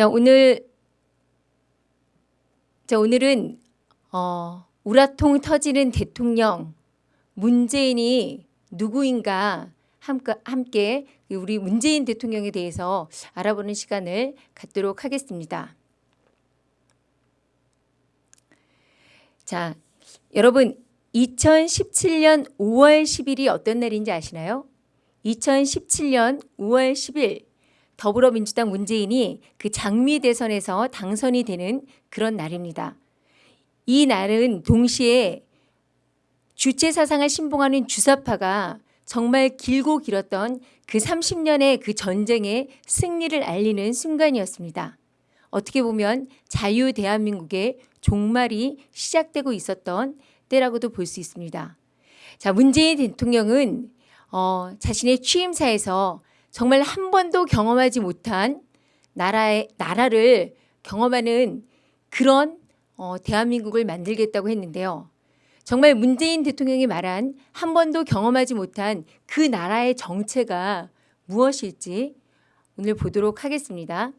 자 오늘 자 오늘은 어, 우라통 터지는 대통령 문재인이 누구인가 함께 우리 문재인 대통령에 대해서 알아보는 시간을 갖도록 하겠습니다. 자, 여러분 2017년 5월 10일이 어떤 날인지 아시나요? 2017년 5월 10일 더불어민주당 문재인이 그 장미 대선에서 당선이 되는 그런 날입니다. 이 날은 동시에 주체 사상을 신봉하는 주사파가 정말 길고 길었던 그 30년의 그 전쟁의 승리를 알리는 순간이었습니다. 어떻게 보면 자유 대한민국의 종말이 시작되고 있었던 때라고도 볼 수 있습니다. 자, 문재인 대통령은 어, 자신의 취임사에서 정말 한 번도 경험하지 못한 나라의 나라를 경험하는 그런 어, 대한민국을 만들겠다고 했는데요. 정말 문재인 대통령이 말한 한 번도 경험하지 못한 그 나라의 정체가 무엇일지 오늘 보도록 하겠습니다.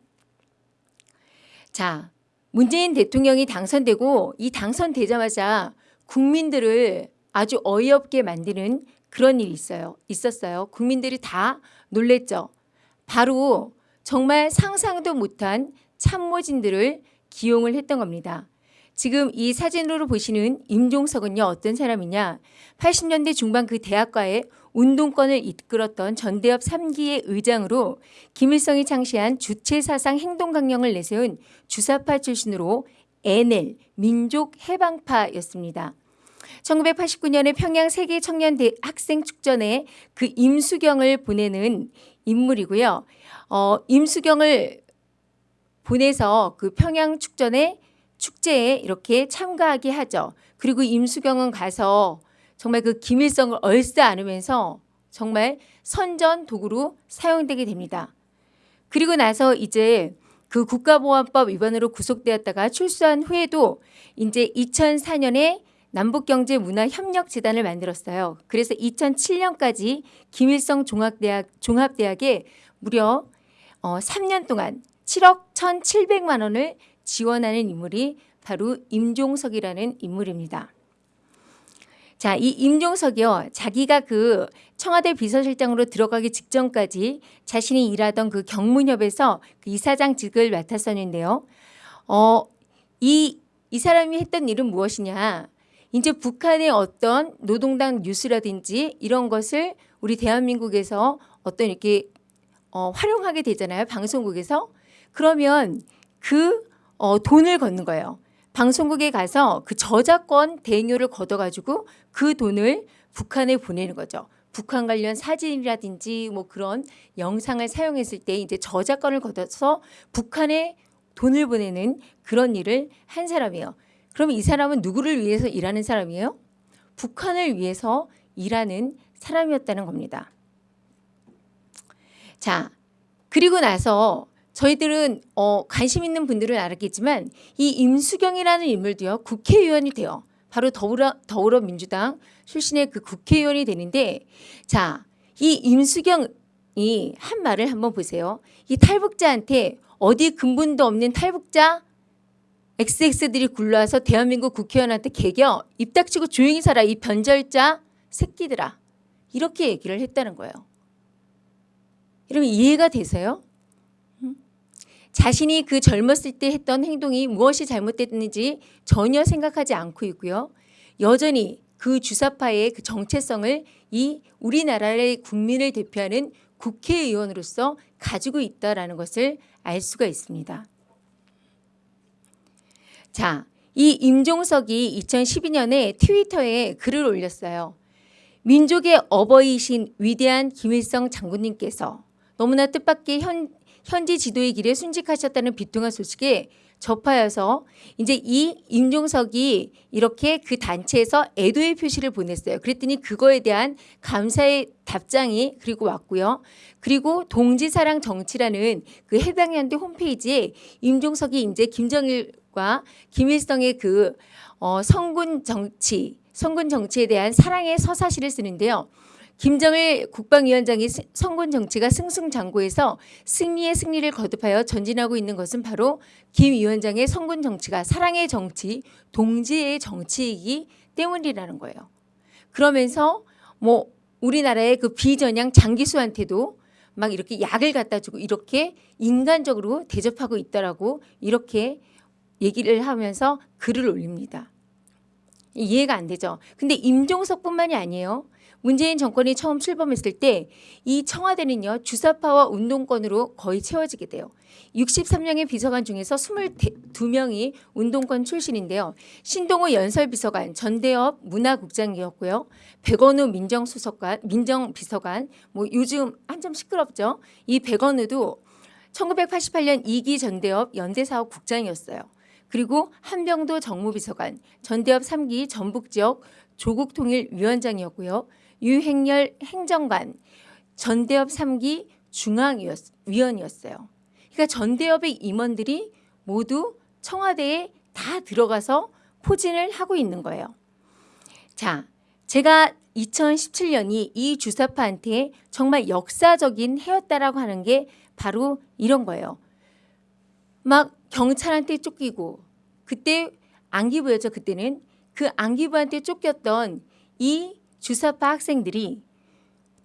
자, 문재인 대통령이 당선되고 이 당선되자마자 국민들을 아주 어이없게 만드는 그런 일이 있어요. 있었어요. 국민들이 다 놀랬죠. 바로 정말 상상도 못한 참모진들을 기용을 했던 겁니다. 지금 이 사진으로 보시는 임종석은요 어떤 사람이냐 80년대 중반 그 대학가의 운동권을 이끌었던 전대협 3기의 의장으로 김일성이 창시한 주체사상 행동강령을 내세운 주사파 출신으로 NL 민족 해방파였습니다. 1989년에 평양 세계 청년 학생 축전에 그 임수경을 보내는 인물이고요. 어, 임수경을 보내서 그 평양 축전에 축제에 이렇게 참가하게 하죠. 그리고 임수경은 가서 정말 그 김일성을 얼싸 안으면서 정말 선전 도구로 사용되게 됩니다. 그리고 나서 이제 그 국가보안법 위반으로 구속되었다가 출소한 후에도 이제 2004년에 남북경제문화협력재단을 만들었어요. 그래서 2007년까지 김일성 종합대학, 종합대학에 무려 어, 3년 동안 7억 1,700만 원을 지원하는 인물이 바로 임종석이라는 인물입니다. 자, 이 임종석이요. 자기가 그 청와대 비서실장으로 들어가기 직전까지 자신이 일하던 그 경문협에서 그 이사장직을 맡았었는데요. 어, 이, 이 사람이 했던 일은 무엇이냐. 이제 북한의 어떤 노동당 뉴스라든지 이런 것을 우리 대한민국에서 어떤 이렇게 어, 활용하게 되잖아요. 방송국에서. 그러면 그 어, 돈을 걷는 거예요. 방송국에 가서 그 저작권 대행료를 걷어가지고 그 돈을 북한에 보내는 거죠. 북한 관련 사진이라든지 뭐 그런 영상을 사용했을 때 이제 저작권을 걷어서 북한에 돈을 보내는 그런 일을 한 사람이에요. 그럼 이 사람은 누구를 위해서 일하는 사람이에요? 북한을 위해서 일하는 사람이었다는 겁니다. 자, 그리고 나서 저희들은 어, 관심 있는 분들은 알았겠지만 이 임수경이라는 인물도요 국회의원이 돼요. 바로 더불어, 더불어민주당 출신의 그 국회의원이 되는데 자, 이 임수경이 한 말을 한번 보세요. 이 탈북자한테 어디 근본도 없는 탈북자 XX들이 굴러와서 대한민국 국회의원한테 개겨 입 닥치고 조용히 살아 이 변절자 새끼들아 이렇게 얘기를 했다는 거예요. 여러분 이해가 되세요? 자신이 그 젊었을 때 했던 행동이 무엇이 잘못됐는지 전혀 생각하지 않고 있고요. 여전히 그 주사파의 그 정체성을 이 우리나라의 국민을 대표하는 국회의원으로서 가지고 있다는 것을 알 수가 있습니다. 자, 이 임종석이 2012년에 트위터에 글을 올렸어요. 민족의 어버이신 위대한 김일성 장군님께서 너무나 뜻밖의 현, 현지 지도의 길에 순직하셨다는 비통한 소식에 접하여서 이제 이 임종석이 이렇게 그 단체에서 애도의 표시를 보냈어요. 그랬더니 그거에 대한 감사의 답장이 그리고 왔고요. 그리고 동지사랑 정치라는 그 해당 연대 홈페이지에 임종석이 이제 김정일 과 김일성의 그 어, 성군 정치, 성군 정치에 대한 사랑의 서사시를 쓰는데요. 김정일 국방위원장의 스- 선군 정치가 승승장구해서 승리의 승리를 거듭하여 전진하고 있는 것은 바로 김 위원장의 선군 정치가 사랑의 정치, 동지의 정치이기 때문이라는 거예요. 그러면서 뭐 우리나라의 그 비전향 장기수한테도 막 이렇게 약을 갖다 주고 이렇게 인간적으로 대접하고 있다라고 이렇게 얘기를 하면서 글을 올립니다. 이해가 안 되죠. 근데 임종석뿐만이 아니에요. 문재인 정권이 처음 출범했을 때 이 청와대는요 주사파와 운동권으로 거의 채워지게 돼요. 63명의 비서관 중에서 22명이 운동권 출신인데요. 신동호 연설비서관, 전대업 문화국장이었고요. 백원우 민정수석관, 민정비서관, 뭐 요즘 한점 시끄럽죠. 이 백원우도 1988년 2기 전대업 연대사업 국장이었어요. 그리고 한병도 정무비서관, 전대업 3기 전북지역 조국통일위원장이었고요. 유행열 행정관, 전대업 3기 중앙위원이었어요. 그러니까 전대업의 임원들이 모두 청와대에 다 들어가서 포진을 하고 있는 거예요. 자, 제가 2017년이 이 주사파한테 정말 역사적인 해였다라고 하는 게 바로 이런 거예요. 막 경찰한테 쫓기고 그때 안기부였죠. 그때는 그 안기부한테 쫓겼던 이 주사파 학생들이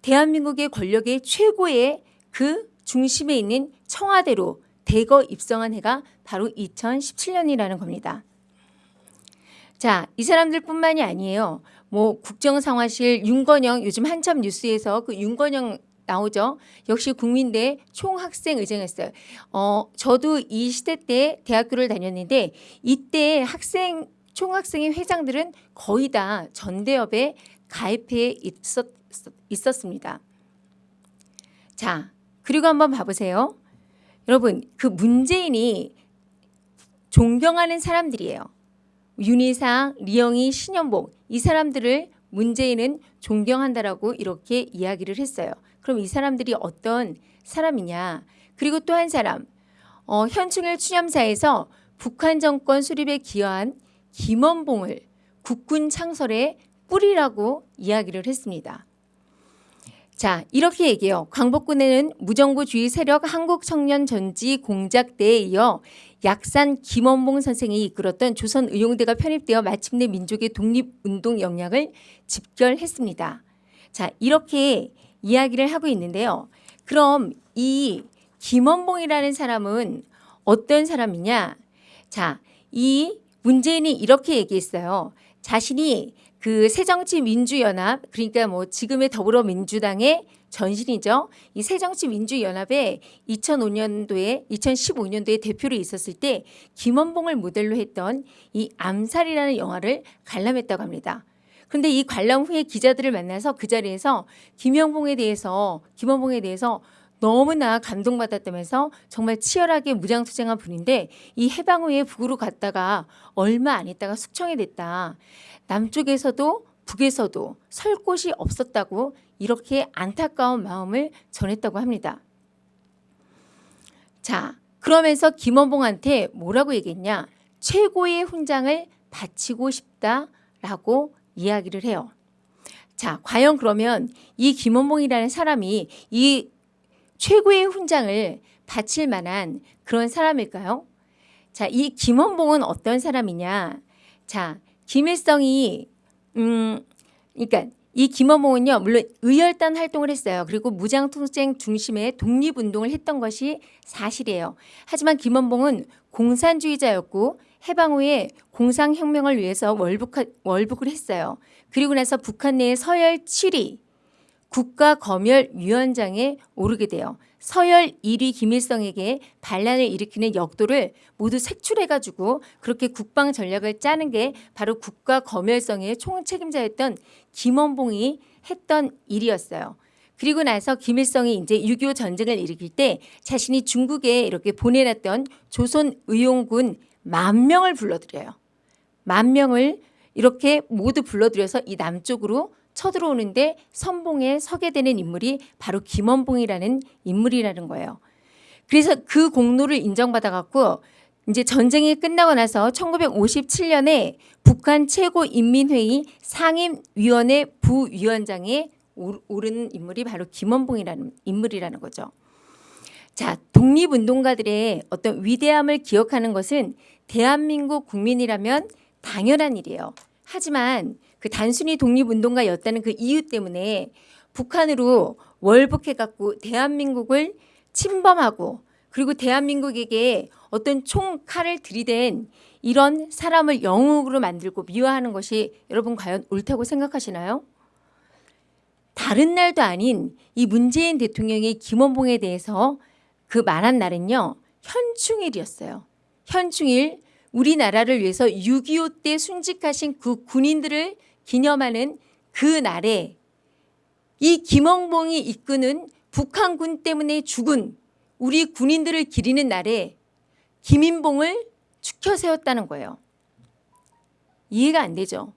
대한민국의 권력의 최고의 그 중심에 있는 청와대로 대거 입성한 해가 바로 2017년이라는 겁니다. 자, 이 사람들뿐만이 아니에요. 뭐 국정상화실 윤건영 요즘 한참 뉴스에서 그 윤건영 나오죠. 역시 국민대 총학생 의장했어요. 어, 저도 이 시대 때 대학교를 다녔는데 이때 학생 총학생의 회장들은 거의 다 전대협에 가입해 있었, 있었습니다. 자, 그리고 한번 봐보세요. 여러분, 그 문재인이 존경하는 사람들이에요. 윤희상, 리영희, 신현복 이 사람들을 문재인은 존경한다라고 이렇게 이야기를 했어요. 그럼 이 사람들이 어떤 사람이냐? 그리고 또 한 사람, 어, 현충일 추념사에서 북한 정권 수립에 기여한 김원봉을 국군 창설의 뿌리라고 이야기를 했습니다. 자, 이렇게 얘기해요. 광복군에는 무정부주의 세력 한국청년전지 공작대에 이어 약산 김원봉 선생이 이끌었던 조선의용대가 편입되어 마침내 민족의 독립운동 역량을 집결했습니다. 자, 이렇게 이야기를 하고 있는데요. 그럼 이 김원봉이라는 사람은 어떤 사람이냐? 자, 이 문재인이 이렇게 얘기했어요. 자신이 그 새정치민주연합 그러니까 뭐 지금의 더불어민주당의 전신이죠. 이 새정치민주연합에 2005년도에 2015년도에 대표로 있었을 때 김원봉을 모델로 했던 이 암살이라는 영화를 관람했다고 합니다. 그런데 이 관람 후에 기자들을 만나서 그 자리에서 김영봉에 대해서 김원봉에 대해서 너무나 감동받았다면서 정말 치열하게 무장투쟁한 분인데 이 해방 후에 북으로 갔다가 얼마 안 있다가 숙청이 됐다. 남쪽에서도 북에서도 설 곳이 없었다고 이렇게 안타까운 마음을 전했다고 합니다. 자, 그러면서 김원봉한테 뭐라고 얘기했냐? 최고의 훈장을 바치고 싶다라고 이야기를 해요. 자, 과연 그러면 이 김원봉이라는 사람이 이 최고의 훈장을 바칠 만한 그런 사람일까요? 자, 이 김원봉은 어떤 사람이냐? 자, 김일성이 음, 그러니까 이 김원봉은요 물론 의열단 활동을 했어요. 그리고 무장투쟁 중심의 독립운동을 했던 것이 사실이에요. 하지만 김원봉은 공산주의자였고 해방 후에 공상혁명을 위해서 월북, 월북을 했어요. 그리고 나서 북한 내의 서열 7위 국가검열위원장에 오르게 돼요. 서열 1위 김일성에게 반란을 일으키는 역도를 모두 색출해가지고 그렇게 국방 전략을 짜는 게 바로 국가검열성의 총책임자였던 김원봉이 했던 일이었어요. 그리고 나서 김일성이 이제 6.25 전쟁을 일으킬 때 자신이 중국에 이렇게 보내놨던 조선 의용군 만 명을 불러들여요. 만 명을 이렇게 모두 불러들여서 이 남쪽으로 쳐들어오는데 선봉에 서게 되는 인물이 바로 김원봉이라는 인물이라는 거예요. 그래서 그 공로를 인정받아 갖고 이제 전쟁이 끝나고 나서 1957년에 북한 최고인민회의 상임위원회 부위원장에 오- 오른 인물이 바로 김원봉이라는 인물이라는 거죠. 자, 독립운동가들의 어떤 위대함을 기억하는 것은 대한민국 국민이라면 당연한 일이에요. 하지만 그 단순히 독립운동가였다는 그 이유 때문에 북한으로 월북해갖고 대한민국을 침범하고 그리고 대한민국에게 어떤 총칼을 들이댄 이런 사람을 영웅으로 만들고 미화하는 것이 여러분 과연 옳다고 생각하시나요? 다른 날도 아닌 이 문재인 대통령이 김원봉에 대해서 그 말한 날은요 현충일이었어요. 현충일 우리나라를 위해서 6.25 때 순직하신 그 군인들을 기념하는 그 날에 이 김원봉이 이끄는 북한군 때문에 죽은 우리 군인들을 기리는 날에 김인봉을 축혀 세웠다는 거예요. 이해가 안 되죠.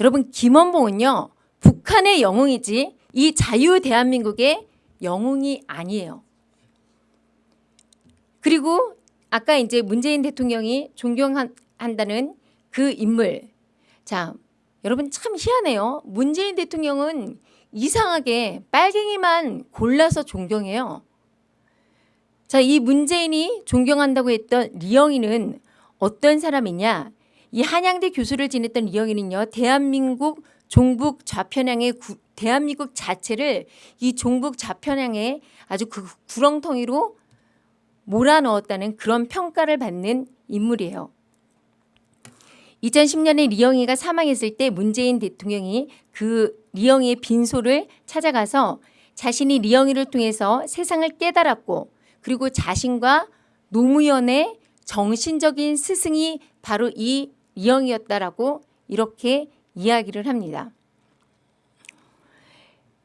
여러분 김원봉은요 북한의 영웅이지 이 자유 대한민국의 영웅이 아니에요. 그리고 아까 이제 문재인 대통령이 존경한다는 그 인물. 자, 여러분 참 희한해요. 문재인 대통령은 이상하게 빨갱이만 골라서 존경해요. 자, 이 문재인이 존경한다고 했던 리영이는 어떤 사람이냐? 이 한양대 교수를 지냈던 리영이는요. 대한민국 종북 좌편향의 구- 대한민국 자체를 이 종북 좌편향의 아주 그 구렁텅이로 몰아넣었다는 그런 평가를 받는 인물이에요. 2010년에 리영이가 사망했을 때 문재인 대통령이 그 리영이의 빈소를 찾아가서 자신이 리영이를 통해서 세상을 깨달았고 그리고 자신과 노무현의 정신적인 스승이 바로 이 리영이었다라고 이렇게 이야기를 합니다.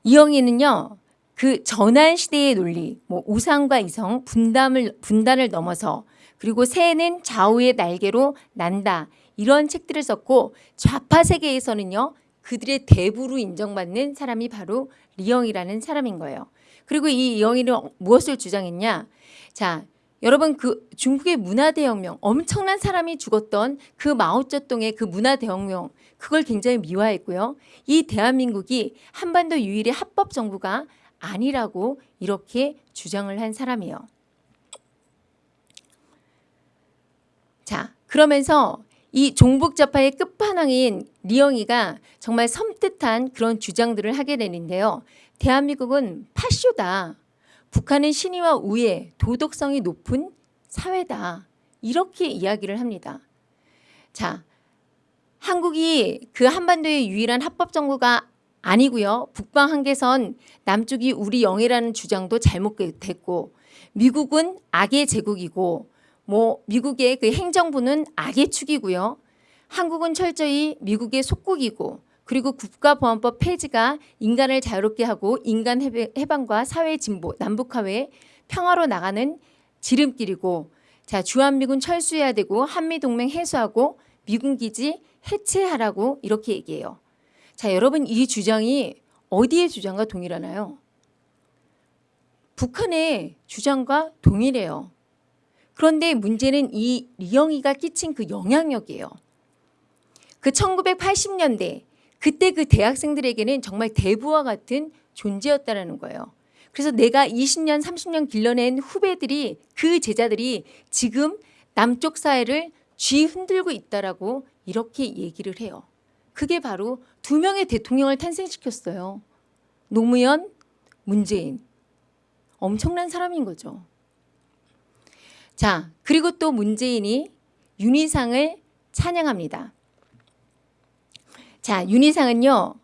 이영희는요. 그 전환 시대의 논리, 뭐 우상과 이성, 분담을 분단을 넘어서 그리고 새는 좌우의 날개로 난다 이런 책들을 썼고 좌파 세계에서는요 그들의 대부로 인정받는 사람이 바로 리영이라는 사람인 거예요. 그리고 이 리영이는 무엇을 주장했냐? 자, 여러분 그 중국의 문화 대혁명 엄청난 사람이 죽었던 그 마오쩌둥의 그 문화 대혁명 그걸 굉장히 미화했고요. 이 대한민국이 한반도 유일의 합법 정부가 아니라고 이렇게 주장을 한 사람이에요. 자, 그러면서 이 종북좌파의 끝판왕인 리영이가 정말 섬뜩한 그런 주장들을 하게 되는데요. 대한민국은 파쇼다. 북한은 신의와 우애, 도덕성이 높은 사회다. 이렇게 이야기를 합니다. 자, 한국이 그 한반도의 유일한 합법 정부가 아니고요. 북방 한계선 남쪽이 우리 영해라는 주장도 잘못됐고 미국은 악의 제국이고 뭐 미국의 그 행정부는 악의 축이고요. 한국은 철저히 미국의 속국이고 그리고 국가보안법 폐지가 인간을 자유롭게 하고 인간 해방과 사회 진보, 남북화해 평화로 나가는 지름길이고 자 주한미군 철수해야 되고 한미동맹 해소하고 미군 기지 해체하라고 이렇게 얘기해요. 자 여러분 이 주장이 어디의 주장과 동일하나요? 북한의 주장과 동일해요. 그런데 문제는 이 리영이가 끼친 그 영향력이에요. 그 1980년대 그때 그 대학생들에게는 정말 대부와 같은 존재였다라는 거예요. 그래서 내가 20년, 30년 길러낸 후배들이 그 제자들이 지금 남쪽 사회를 쥐 흔들고 있다라고 이렇게 얘기를 해요. 그게 바로 두 명의 대통령을 탄생시켰어요. 노무현, 문재인. 엄청난 사람인 거죠. 자, 그리고 또 문재인이 윤희상을 찬양합니다. 자, 윤희상은요.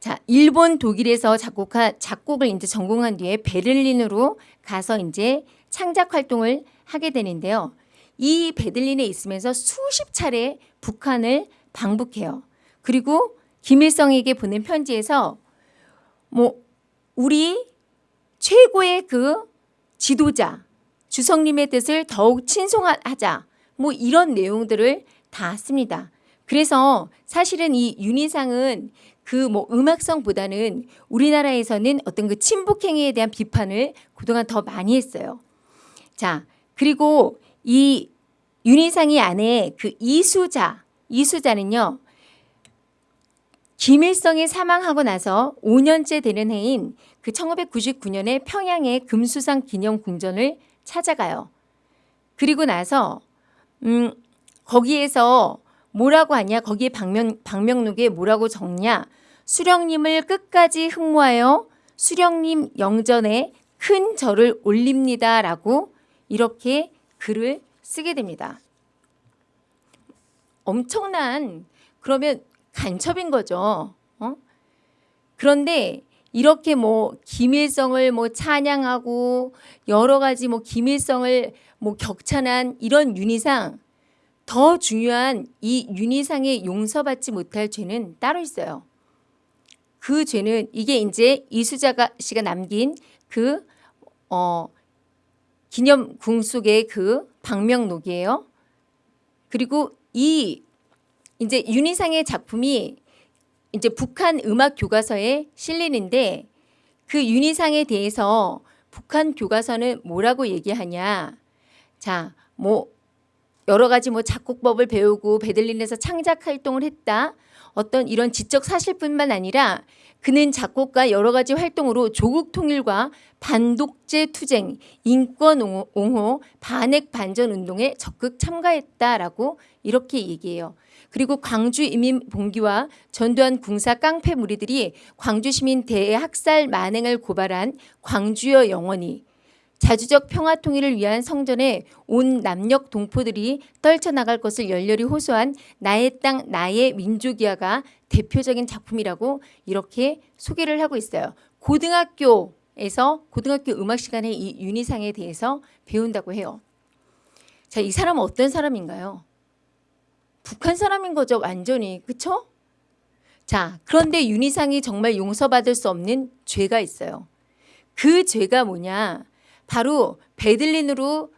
자, 일본 독일에서 작곡한 작곡을 이제 전공한 뒤에 베를린으로 가서 이제 창작 활동을 하게 되는데요. 이 베들린에 있으면서 수십 차례 북한을 방북해요. 그리고 김일성에게 보낸 편지에서 뭐 우리 최고의 그 지도자 주성님의 뜻을 더욱 친송하자 뭐 이런 내용들을 다 씁니다. 그래서 사실은 이 윤희상은 그 뭐 음악성보다는 우리나라에서는 어떤 그 친북 행위에 대한 비판을 그동안 더 많이 했어요. 자, 그리고 이 윤희상이 안에 그 이수자, 이수자는요. 김일성이 사망하고 나서 5년째 되는 해인 그 1999년에 평양의 금수상 기념 궁전을 찾아가요. 그리고 나서 음 거기에서 뭐라고 하냐? 거기에 방명, 방명록에 뭐라고 적냐? 수령님을 끝까지 흠모하여 수령님 영전에 큰 절을 올립니다 라고 이렇게 글을 쓰게 됩니다. 엄청난 그러면 간첩인 거죠. 어? 그런데 이렇게 뭐 김일성을 뭐 찬양하고 여러 가지 뭐 김일성을 뭐 격찬한 이런 윤희상 더 중요한 이 윤희상의 용서받지 못할 죄는 따로 있어요. 그 죄는 이게 이제 이수자가 씨가 남긴 그 어, 기념궁 속의 그 방명록이에요. 그리고 이 이제 윤희상의 작품이 이제 북한 음악 교과서에 실리는데 그 윤희상에 대해서 북한 교과서는 뭐라고 얘기하냐. 자, 뭐 여러 가지 뭐 작곡법을 배우고 베들린에서 창작 활동을 했다. 어떤 이런 지적 사실뿐만 아니라 그는 작곡가 여러 가지 활동으로 조국 통일과 반독재 투쟁, 인권 옹호, 반핵 반전 운동에 적극 참가했다라고 이렇게 얘기해요. 그리고 광주 이민 봉기와 전두환 궁사 깡패 무리들이 광주 시민 대학살 만행을 고발한 광주여 영원히 자주적 평화 통일을 위한 성전에 온 남녘 동포들이 떨쳐나갈 것을 열렬히 호소한 나의 땅 나의 민족이야가 대표적인 작품이라고 이렇게 소개를 하고 있어요. 고등학교에서 고등학교 음악 시간에 이 윤희상에 대해서 배운다고 해요. 자, 이 사람은 어떤 사람인가요? 북한 사람인 거죠, 완전히. 그쵸? 자, 그런데 윤희상이 정말 용서받을 수 없는 죄가 있어요. 그 죄가 뭐냐? 바로 베들린으로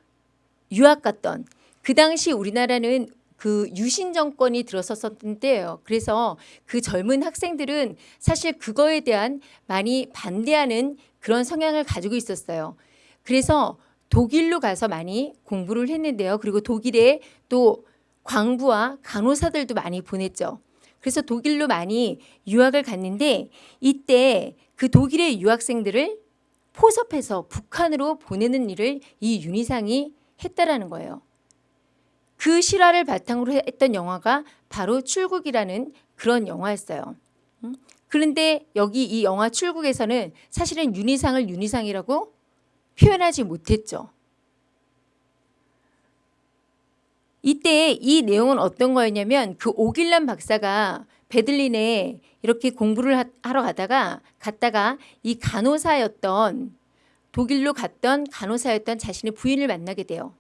유학 갔던 그 당시 우리나라는 그 유신 정권이 들어섰었던 때예요. 그래서 그 젊은 학생들은 사실 그거에 대한 많이 반대하는 그런 성향을 가지고 있었어요. 그래서 독일로 가서 많이 공부를 했는데요. 그리고 독일에 또 광부와 간호사들도 많이 보냈죠. 그래서 독일로 많이 유학을 갔는데 이때 그 독일의 유학생들을 포섭해서 북한으로 보내는 일을 이 윤희상이 했다라는 거예요. 그 실화를 바탕으로 했던 영화가 바로 출국이라는 그런 영화였어요. 음? 그런데 여기 이 영화 출국에서는 사실은 윤희상을 윤희상이라고 표현하지 못했죠. 이때 이 내용은 어떤 거였냐면 그 오길란 박사가 베들린에 이렇게 공부를 하러 가다가 갔다가 이 간호사였던 독일로 갔던 간호사였던 자신의 부인을 만나게 돼요.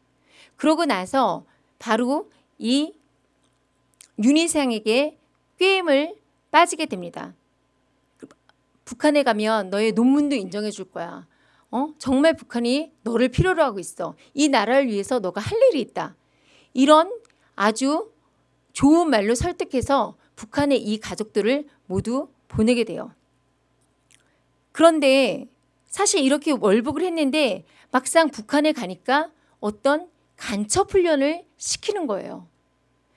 그러고 나서 바로 이 윤희상에게 꾀임을 빠지게 됩니다. 북한에 가면 너의 논문도 인정해 줄 거야. 어? 정말 북한이 너를 필요로 하고 있어. 이 나라를 위해서 너가 할 일이 있다. 이런 아주 좋은 말로 설득해서 북한의 이 가족들을 모두 보내게 돼요. 그런데 사실 이렇게 월북을 했는데 막상 북한에 가니까 어떤 간첩 훈련을 시키는 거예요.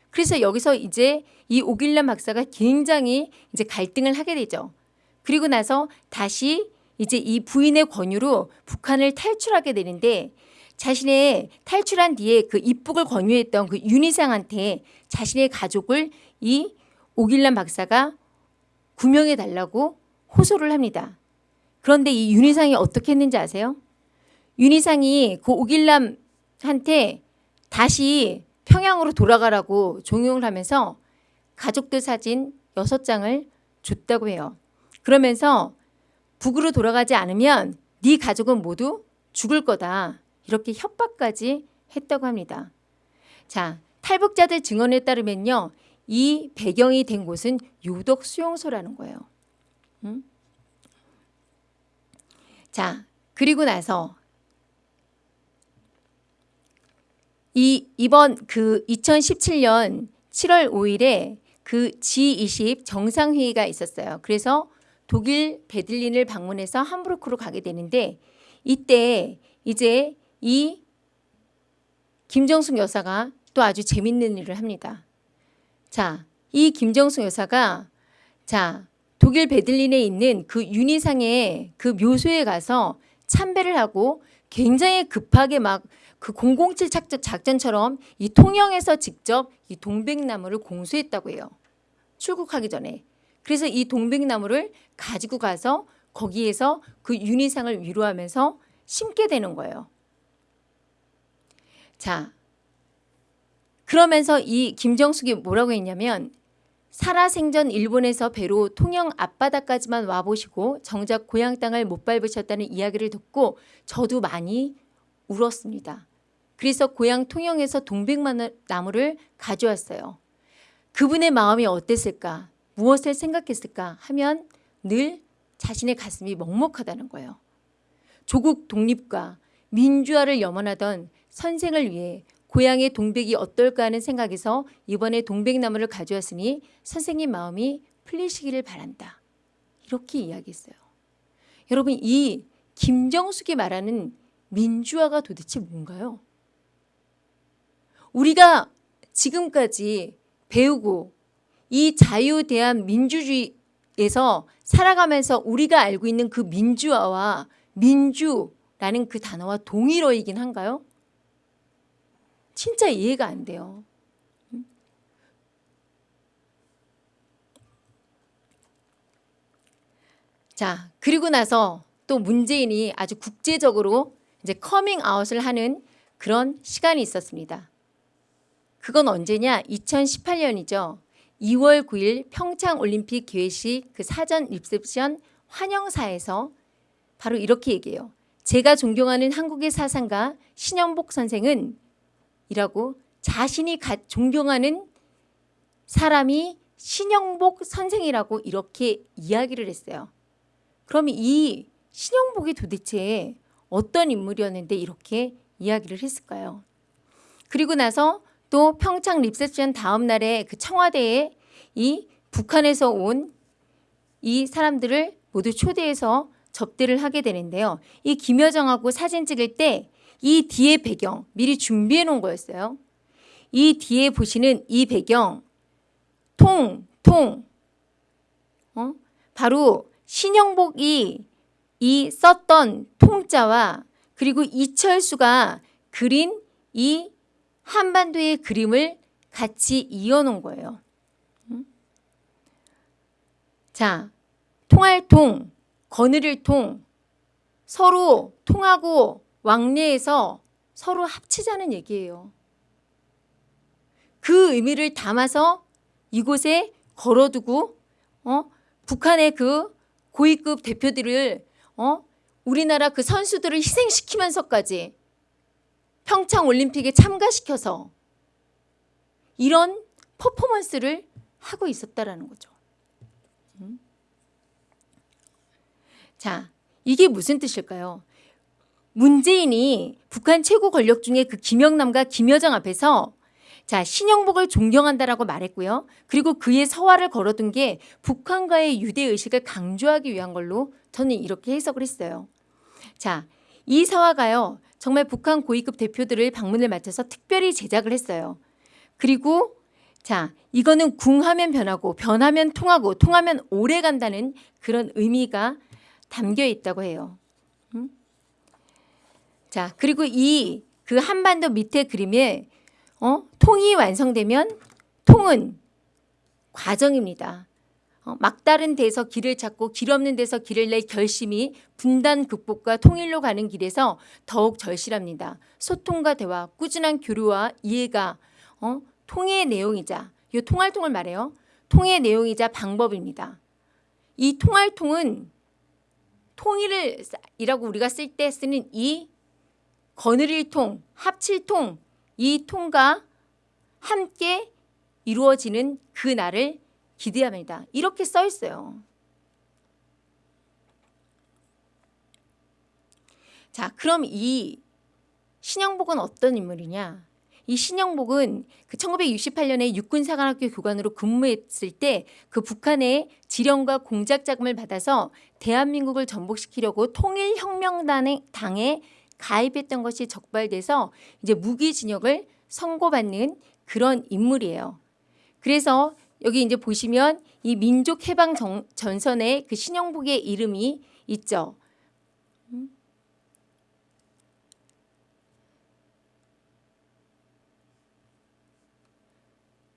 그래서 여기서 이제 이 오길란 박사가 굉장히 이제 갈등을 하게 되죠. 그리고 나서 다시 이제 이 부인의 권유로 북한을 탈출하게 되는데 자신의 탈출한 뒤에 그 입국을 권유했던 그 윤희상한테 자신의 가족을 이 오길란 박사가 구명해 달라고 호소를 합니다. 그런데 이 윤희상이 어떻게 했는지 아세요? 윤희상이 그 오길남한테 다시 평양으로 돌아가라고 종용을 하면서 가족들 사진 6장을 줬다고 해요. 그러면서 북으로 돌아가지 않으면 네 가족은 모두 죽을 거다. 이렇게 협박까지 했다고 합니다. 자, 탈북자들 증언에 따르면요. 이 배경이 된 곳은 유독 수용소라는 거예요. 음? 자, 그리고 나서 이 이번 그 2017년 7월 5일에 그 G20 정상회의가 있었어요. 그래서 독일 베들린을 방문해서 함부르크로 가게 되는데 이때 이제 이 김정숙 여사가 또 아주 재밌는 일을 합니다. 자, 이 김정숙 여사가 자, 독일 베들린에 있는 그 윤희상의 그 묘소에 가서 참배를 하고 굉장히 급하게 막 그 007 작전, 작전처럼 이 통영에서 직접 이 동백나무를 공수했다고 해요. 출국하기 전에. 그래서 이 동백나무를 가지고 가서 거기에서 그 윤희상을 위로하면서 심게 되는 거예요. 자, 그러면서 이 김정숙이 뭐라고 했냐면 살아생전 일본에서 배로 통영 앞바다까지만 와보시고 정작 고향 땅을 못 밟으셨다는 이야기를 듣고 저도 많이 울었습니다. 그래서 고향 통영에서 동백나무를 가져왔어요. 그분의 마음이 어땠을까? 무엇을 생각했을까? 하면 늘 자신의 가슴이 먹먹하다는 거예요. 조국 독립과 민주화를 염원하던 선생을 위해 고향의 동백이 어떨까 하는 생각에서 이번에 동백나무를 가져왔으니 선생님 마음이 풀리시기를 바란다. 이렇게 이야기했어요. 여러분 이 김정숙이 말하는 민주화가 도대체 뭔가요? 우리가 지금까지 배우고 이 자유대한 민주주의에서 살아가면서 우리가 알고 있는 그 민주화와 민주라는 그 단어와 동일어이긴 한가요? 진짜 이해가 안 돼요. 자, 그리고 나서 또 문재인이 아주 국제적으로 이제 커밍 아웃을 하는 그런 시간이 있었습니다. 그건 언제냐? 2018년이죠. 2월 9일 평창 올림픽 개회식 그 사전 리셉션 환영사에서 바로 이렇게 얘기해요. 제가 존경하는 한국의 사상가 신영복 선생은 이라고 자신이 가, 존경하는 사람이 신영복 선생이라고 이렇게 이야기를 했어요. 그럼 이 신영복이 도대체 어떤 인물이었는데 이렇게 이야기를 했을까요? 그리고 나서 또 평창 리셉션 다음 날에 그 청와대에 이 북한에서 온 이 사람들을 모두 초대해서 접대를 하게 되는데요. 이 김여정하고 사진 찍을 때 이 뒤에 배경 미리 준비해 놓은 거였어요. 이 뒤에 보시는 이 배경 통, 통 어? 바로 신영복이 이 썼던 통자와 그리고 이철수가 그린 이 한반도의 그림을 같이 이어놓은 거예요. 자, 통할 통, 거느릴 통, 서로 통하고 왕래해서 서로 합치자는 얘기예요. 그 의미를 담아서 이곳에 걸어두고 어? 북한의 그 고위급 대표들을 어? 우리나라 그 선수들을 희생시키면서까지 평창 올림픽에 참가시켜서 이런 퍼포먼스를 하고 있었다라는 거죠. 음? 자, 이게 무슨 뜻일까요? 문재인이 북한 최고 권력 중에 그 김영남과 김여정 앞에서 자 신영복을 존경한다라고 말했고요. 그리고 그의 서화를 걸어둔 게 북한과의 유대 의식을 강조하기 위한 걸로 저는 이렇게 해석을 했어요. 자, 이 서화가요. 정말 북한 고위급 대표들을 방문을 마쳐서 특별히 제작을 했어요. 그리고 자, 이거는 궁하면 변하고 변하면 통하고 통하면 오래 간다는 그런 의미가 담겨 있다고 해요. 음? 자, 그리고 이 그 한반도 밑에 그림에 어? 통이 완성되면 통은 과정입니다. 어, 막다른 데서 길을 찾고 길 없는 데서 길을 낼 결심이 분단 극복과 통일로 가는 길에서 더욱 절실합니다. 소통과 대화, 꾸준한 교류와 이해가 어, 통의 내용이자 이 통할통을 말해요. 통의 내용이자 방법입니다. 이 통할통은 통일을 이라고 우리가 쓸 때 쓰는 이 거느릴 통, 합칠 통, 이 통과 함께 이루어지는 그 날을 기대합니다. 이렇게 써 있어요. 자, 그럼 이 신영복은 어떤 인물이냐? 이 신영복은 그 1968년에 육군사관학교 교관으로 근무했을 때 그 북한의 지령과 공작 자금을 받아서 대한민국을 전복시키려고 통일혁명당에 가입했던 것이 적발돼서 이제 무기징역을 선고받는 그런 인물이에요. 그래서 여기 이제 보시면 이 민족 해방 정- 전선에 그 신영복의 이름이 있죠. 음.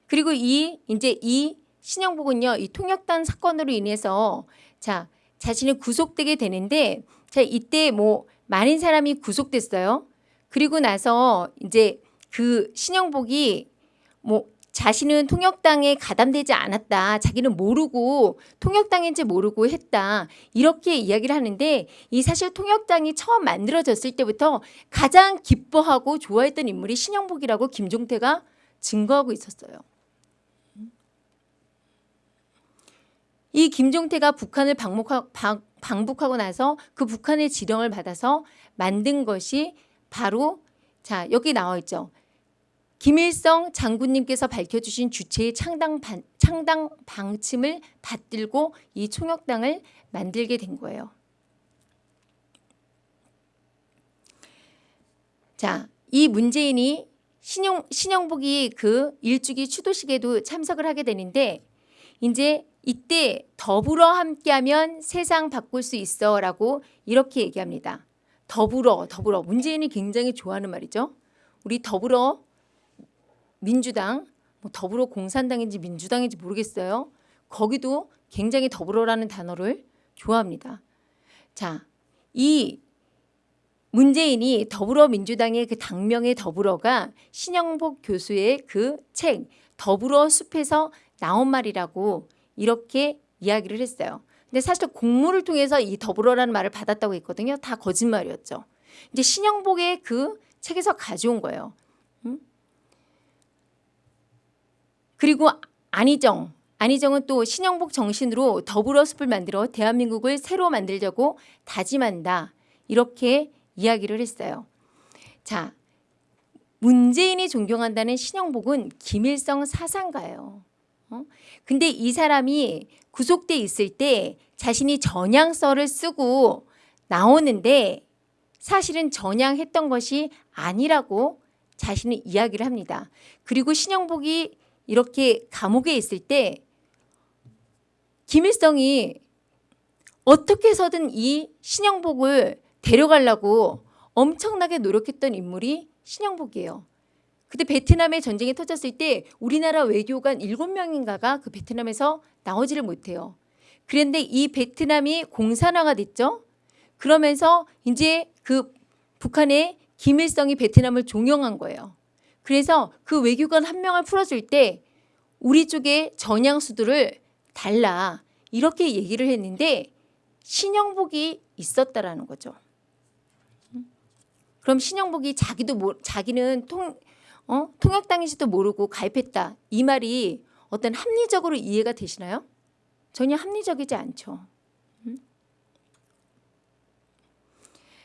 그리고 이 이제 이 신영복은요, 이 통역단 사건으로 인해서 자 자신이 구속되게 되는데 자 이때 뭐 많은 사람이 구속됐어요. 그리고 나서 이제 그 신영복이 뭐 자신은 통역당에 가담되지 않았다. 자기는 모르고 통역당인지 모르고 했다. 이렇게 이야기를 하는데 이 사실 통역당이 처음 만들어졌을 때부터 가장 기뻐하고 좋아했던 인물이 신영복이라고 김종태가 증거하고 있었어요. 이 김종태가 북한을 방목하, 방, 방북하고 나서 그 북한의 지령을 받아서 만든 것이 바로 자 여기 나와 있죠. 김일성 장군님께서 밝혀주신 주체의 창당, 반, 창당 방침을 받들고 이 총역당을 만들게 된 거예요. 자, 이 문재인이 신영, 신영복이 그 일주기 추도식에도 참석을 하게 되는데 이제 이때 더불어 함께하면 세상 바꿀 수 있어 라고 이렇게 얘기합니다. 더불어 더불어 문재인이 굉장히 좋아하는 말이죠. 우리 더불어 민주당 뭐 더불어 공산당인지 민주당인지 모르겠어요. 거기도 굉장히 더불어라는 단어를 좋아합니다. 자, 이 문재인이 더불어민주당의 그 당명의 더불어가 신영복 교수의 그 책 더불어 숲에서 나온 말이라고 이렇게 이야기를 했어요. 근데 사실 공모를 통해서 이 더불어라는 말을 받았다고 했거든요. 다 거짓말이었죠. 이제 신영복의 그 책에서 가져온 거예요. 음? 그리고 안희정, 안희정은 또 신영복 정신으로 더불어 숲을 만들어 대한민국을 새로 만들자고 다짐한다. 이렇게 이야기를 했어요. 자, 문재인이 존경한다는 신영복은 김일성 사상가예요. 어? 근데 이 사람이 구속돼 있을 때 자신이 전향서를 쓰고 나오는데 사실은 전향했던 것이 아니라고 자신은 이야기를 합니다. 그리고 신영복이 이렇게 감옥에 있을 때 김일성이 어떻게 해서든 이 신영복을 데려가려고 엄청나게 노력했던 인물이 신영복이에요. 그때 베트남의 전쟁이 터졌을 때 우리나라 외교관 7명인가가 그 베트남에서 나오지를 못해요. 그런데 이 베트남이 공산화가 됐죠. 그러면서 이제 그 북한의 김일성이 베트남을 종용한 거예요. 그래서 그 외교관 한 명을 풀어줄 때 우리 쪽에 전향수들을 달라 이렇게 얘기를 했는데 신영복이 있었다라는 거죠. 그럼 신영복이 자기도 모, 자기는 통 어? 통역당인지도 모르고 가입했다 이 말이 어떤 합리적으로 이해가 되시나요? 전혀 합리적이지 않죠. 음?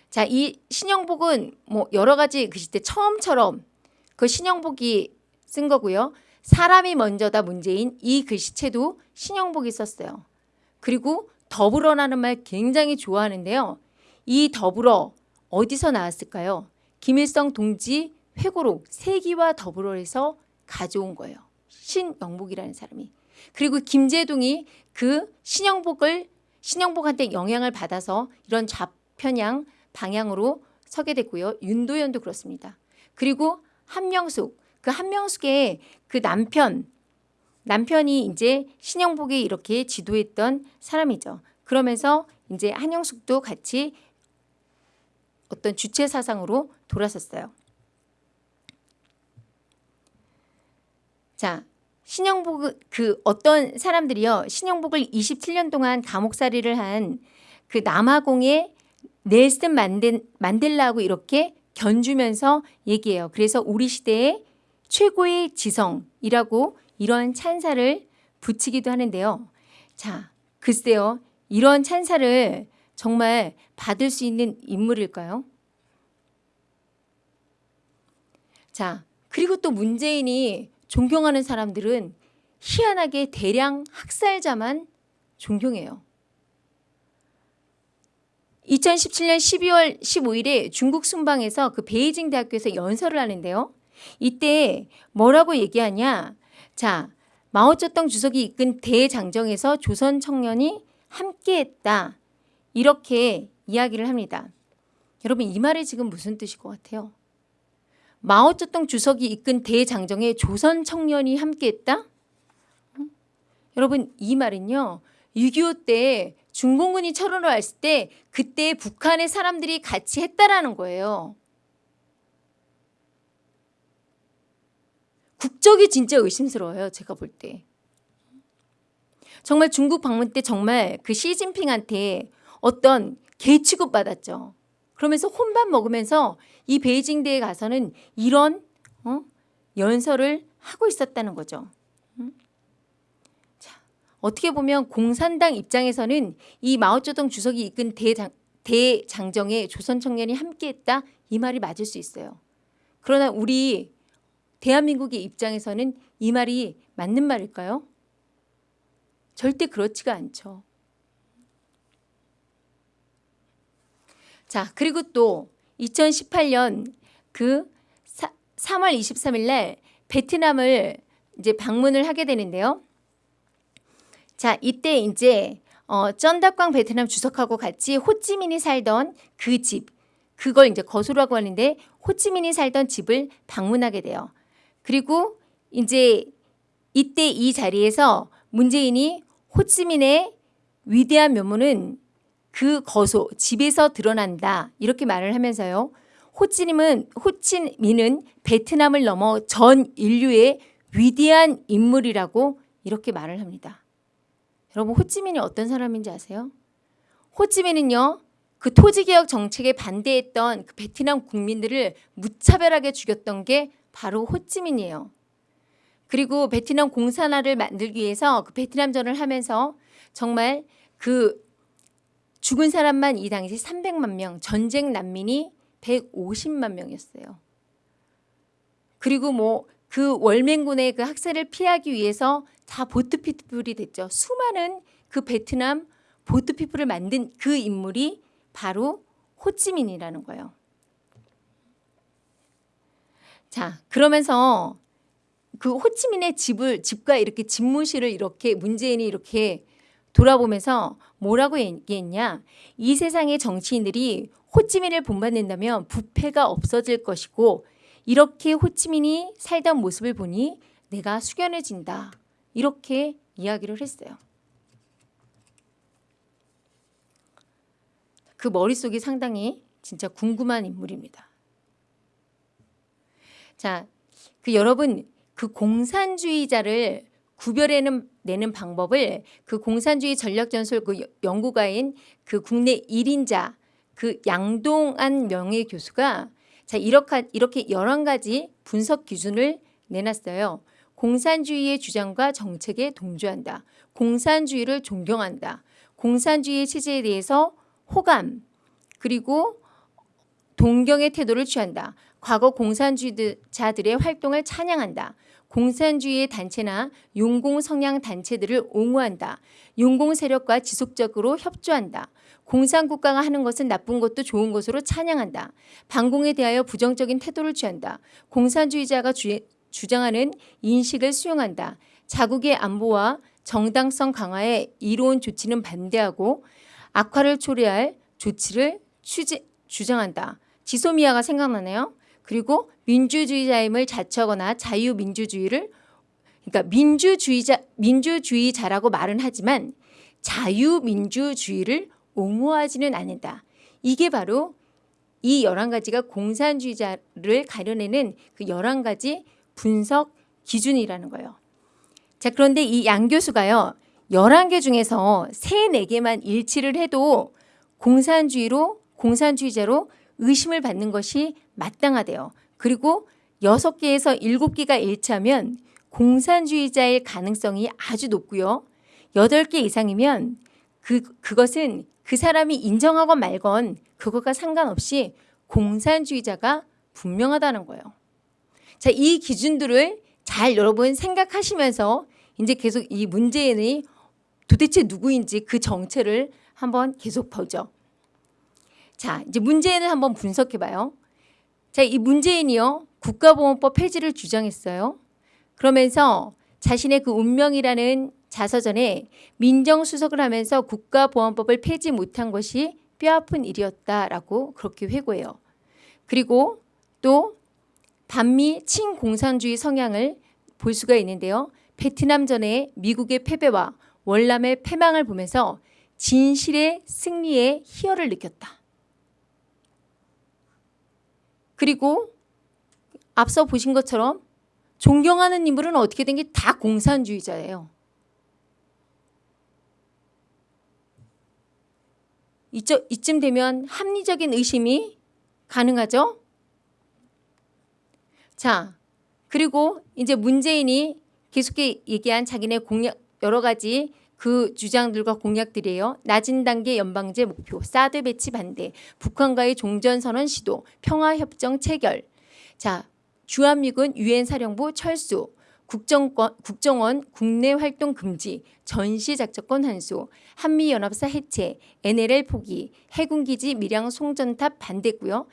자, 이 신영복은 뭐 여러 가지 그 시대 처음처럼 그 신영복이 쓴 거고요. 사람이 먼저다 문재인 이 글씨체도 신영복이 썼어요. 그리고 더불어라는 말 굉장히 좋아하는데요. 이 더불어 어디서 나왔을까요? 김일성 동지 회고록 세기와 더불어에서 가져온 거예요. 신영복이라는 사람이. 그리고 김재동이 그 신영복을 신영복한테 영향을 받아서 이런 좌편향 방향으로 서게 됐고요. 윤도현도 그렇습니다. 그리고 한명숙 그 한명숙의 그 남편 남편이 이제 신영복이 이렇게 지도했던 사람이죠. 그러면서 이제 한영숙도 같이 어떤 주체 사상으로 돌아섰어요. 자, 신영복 그 어떤 사람들이요. 신영복을 27년 동안 감옥살이를 한 그 남아공의 넬슨 만델, 만델라하고 이렇게 견주면서 얘기해요. 그래서 우리 시대의 최고의 지성이라고 이런 찬사를 붙이기도 하는데요. 자, 글쎄요. 이런 찬사를 정말 받을 수 있는 인물일까요? 자, 그리고 또 문재인이 존경하는 사람들은 희한하게 대량 학살자만 존경해요. 2017년 12월 15일에 중국 순방에서 그 베이징 대학교에서 연설을 하는데요. 이때 뭐라고 얘기하냐? 자, 마오쩌둥 주석이 이끈 대장정에서 조선 청년이 함께했다. 이렇게 이야기를 합니다. 여러분 이 말이 지금 무슨 뜻일 것 같아요? 마오쩌둥 주석이 이끈 대장정에 조선 청년이 함께했다? 음? 여러분 이 말은요. 6.25 때 중공군이 철원을 왔을 때 그때 북한의 사람들이 같이 했다라는 거예요. 국적이 진짜 의심스러워요. 제가 볼 때. 정말 중국 방문 때 정말 그 시진핑한테 어떤 개 취급 받았죠. 그러면서 혼밥 먹으면서 이 베이징 대에 가서는 이런 어? 연설을 하고 있었다는 거죠. 음? 자, 어떻게 보면 공산당 입장에서는 이 마오쩌둥 주석이 이끈 대장, 대장정에 조선 청년이 함께했다 이 말이 맞을 수 있어요. 그러나 우리 대한민국의 입장에서는 이 말이 맞는 말일까요? 절대 그렇지가 않죠. 자, 그리고 또 2018년 그 3월 23일 날 베트남을 이제 방문을 하게 되는데요. 자, 이때 이제 어, 쩐다광 베트남 주석하고 같이 호찌민이 살던 그 집, 그걸 이제 거수라고 하는데 호찌민이 살던 집을 방문하게 돼요. 그리고 이제 이때 이 자리에서 문재인이 호찌민의 위대한 면모는 그 거소 집에서 드러난다 이렇게 말을 하면서요. 호찌민은 호찌민은 베트남을 넘어 전 인류의 위대한 인물이라고 이렇게 말을 합니다. 여러분 호찌민이 어떤 사람인지 아세요? 호찌민은요. 그 토지개혁 정책에 반대했던 그 베트남 국민들을 무차별하게 죽였던 게 바로 호찌민이에요. 그리고 베트남 공산화를 만들기 위해서 그 베트남전을 하면서 정말 그 죽은 사람만 이 당시 300만 명, 전쟁 난민이 150만 명이었어요. 그리고 뭐 그 월맹군의 그 학살을 피하기 위해서 다 보트피플이 됐죠. 수많은 그 베트남 보트피플을 만든 그 인물이 바로 호찌민이라는 거예요. 자, 그러면서 그 호치민의 집을 집과 이렇게 집무실을 이렇게 문재인이 이렇게 돌아보면서 뭐라고 얘기했냐? 이 세상의 정치인들이 호치민을 본받는다면 부패가 없어질 것이고 이렇게 호치민이 살던 모습을 보니 내가 숙연해진다. 이렇게 이야기를 했어요. 그 머릿속이 상당히 진짜 궁금한 인물입니다. 자, 그 여러분 그 공산주의자를 구별해내는 내는 방법을 그 공산주의 전략전술 그 연구가인 그 국내 1인자 그 양동안 명예 교수가 자 이렇게 이렇게 11가지 분석 기준을 내놨어요. 공산주의의 주장과 정책에 동조한다. 공산주의를 존경한다. 공산주의 체제에 대해서 호감 그리고 동경의 태도를 취한다. 과거 공산주의자들의 활동을 찬양한다. 공산주의의 단체나 용공 성향 단체들을 옹호한다. 용공 세력과 지속적으로 협조한다. 공산국가가 하는 것은 나쁜 것도 좋은 것으로 찬양한다. 반공에 대하여 부정적인 태도를 취한다. 공산주의자가 주, 주장하는 인식을 수용한다. 자국의 안보와 정당성 강화에 이로운 조치는 반대하고 악화를 초래할 조치를 추지, 주장한다. 지소미아가 생각나네요. 그리고 민주주의자임을 자처하거나 자유민주주의를 그러니까 민주주의자 민주주의자라고 말은 하지만 자유민주주의를 옹호하지는 않는다. 이게 바로 이 11가지가 공산주의자를 가려내는 그 11가지 분석 기준이라는 거예요. 자, 그런데 이 양 교수가요. 11개 중에서 3, 4개만 일치를 해도 공산주의로 공산주의자로 의심을 받는 것이 마땅하대요. 그리고 6개에서 7개가 일치하면 공산주의자일 가능성이 아주 높고요. 8개 이상이면 그, 그것은 그 사람이 인정하건 말건 그것과 상관없이 공산주의자가 분명하다는 거예요. 자, 이 기준들을 잘 여러분 생각하시면서 이제 계속 이 문재인이 도대체 누구인지 그 정체를 한번 계속 보죠. 자, 이제 문재인을 한번 분석해 봐요. 자, 이 문재인이요. 국가보험법 폐지를 주장했어요. 그러면서 자신의 그 운명이라는 자서전에 민정수석을 하면서 국가보안법을 폐지 못한 것이 뼈아픈 일이었다라고 그렇게 회고해요. 그리고 또 반미 친공산주의 성향을 볼 수가 있는데요. 베트남전의 미국의 패배와 월남의 패망을 보면서 진실의 승리의 희열을 느꼈다. 그리고 앞서 보신 것처럼 존경하는 인물은 어떻게 된 게 다 공산주의자예요. 이쯤, 되면 합리적인 의심이 가능하죠? 자, 그리고 이제 문재인이 계속 얘기한 자기네 공약 여러 가지 그 주장들과 공약들이에요. 낮은 단계 연방제 목표, 사드 배치 반대, 북한과의 종전선언 시도, 평화협정 체결. 자, 주한미군 유엔 사령부 철수, 국정권, 국정원 국내 활동 금지, 전시 작전권 환수, 한미연합사 해체, NLL 포기, 해군기지 밀양 송전탑 반대고요.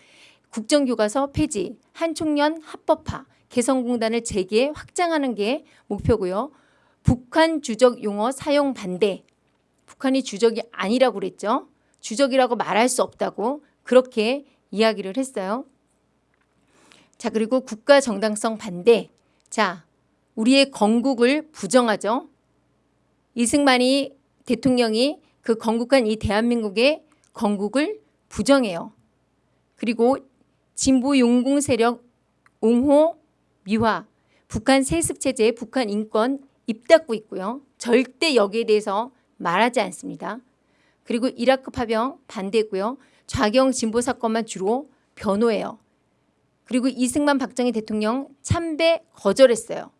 국정교과서 폐지, 한총련 합법화, 개성공단을 재개 확장하는 게 목표고요. 북한 주적 용어 사용 반대. 북한이 주적이 아니라고 그랬죠. 주적이라고 말할 수 없다고 그렇게 이야기를 했어요. 자 그리고 국가 정당성 반대. 자 우리의 건국을 부정하죠. 이승만이 대통령이 그 건국한 이 대한민국의 건국을 부정해요. 그리고 진보 용공 세력 옹호 미화 북한 세습 체제 북한 인권 입 닫고 있고요. 절대 여기에 대해서 말하지 않습니다. 그리고 이라크 파병 반대고요. 좌경 진보 사건만 주로 변호해요. 그리고 이승만 박정희 대통령 참배 거절했어요.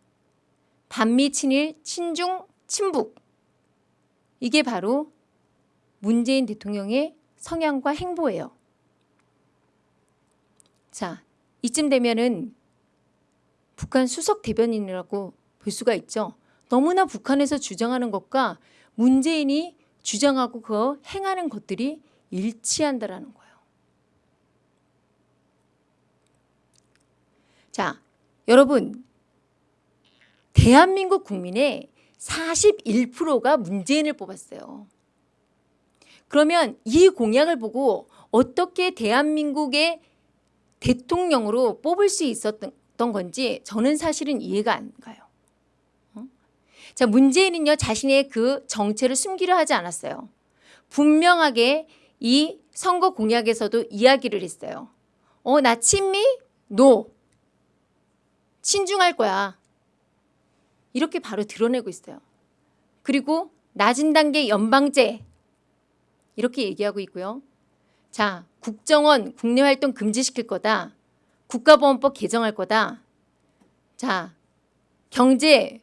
반미 친일 친중 친북 이게 바로 문재인 대통령의 성향과 행보예요. 자, 이쯤 되면은 북한 수석 대변인이라고 볼 수가 있죠. 너무나 북한에서 주장하는 것과 문재인이 주장하고 그 행하는 것들이 일치한다라는 거예요. 자, 여러분 대한민국 국민의 41%가 문재인을 뽑았어요. 그러면 이 공약을 보고 어떻게 대한민국의 대통령으로 뽑을 수 있었던 건지 저는 사실은 이해가 안 가요. 어? 자, 문재인은요, 자신의 그 정체를 숨기려 하지 않았어요. 분명하게 이 선거 공약에서도 이야기를 했어요. 어, 나 친미? 노. 친중할 거야. 이렇게 바로 드러내고 있어요. 그리고 낮은 단계 연방제 이렇게 얘기하고 있고요. 자, 국정원 국내 활동 금지시킬 거다. 국가보안법 개정할 거다. 자, 경제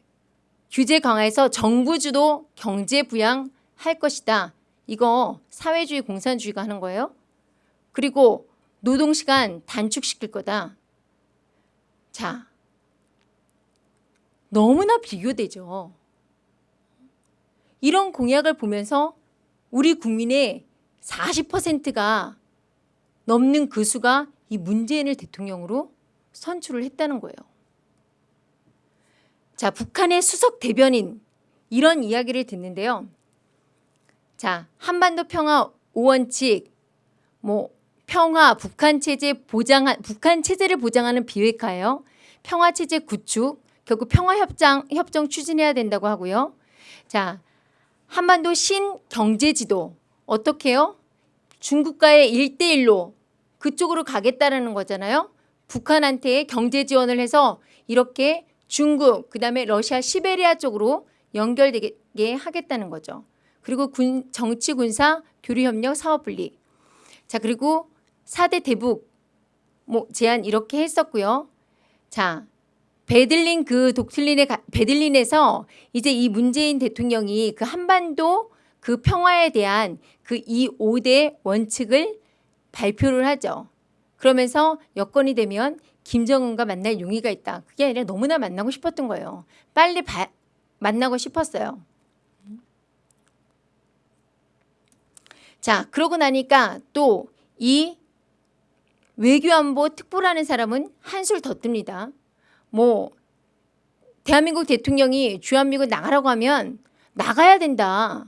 규제 강화해서 정부 주도 경제 부양 할 것이다. 이거 사회주의 공산주의가 하는 거예요. 그리고 노동시간 단축시킬 거다. 자, 너무나 비교되죠. 이런 공약을 보면서 우리 국민의 40%가 넘는 그 수가 이 문재인을 대통령으로 선출을 했다는 거예요. 자, 북한의 수석 대변인 이런 이야기를 듣는데요. 자, 한반도 평화 5원칙 뭐 평화 북한 체제 보장한 북한 체제를 보장하는 비핵화예요. 평화 체제 구축 결국 평화 협정 협정 추진해야 된다고 하고요. 자, 한반도 신 경제 지도 어떻게요? 중국과의 일대일로 그쪽으로 가겠다라는 거잖아요. 북한한테 경제 지원을 해서 이렇게 중국 그 다음에 러시아 시베리아 쪽으로 연결되게 하겠다는 거죠. 그리고 군, 정치 군사 교류 협력 사업 분리. 자, 그리고 4대 대북 뭐 제안 이렇게 했었고요. 자, 베들린 그 독틀린의 베들린에서 이제 이 문재인 대통령이 그 한반도 그 평화에 대한 그 이 5대 원칙을 발표를 하죠. 그러면서 여건이 되면 김정은과 만날 용의가 있다. 그게 아니라 너무나 만나고 싶었던 거예요. 빨리 바, 만나고 싶었어요. 자, 그러고 나니까 또 이 외교안보 특보라는 사람은 한술 더 뜹니다. 뭐 대한민국 대통령이 주한미군 나가라고 하면 나가야 된다.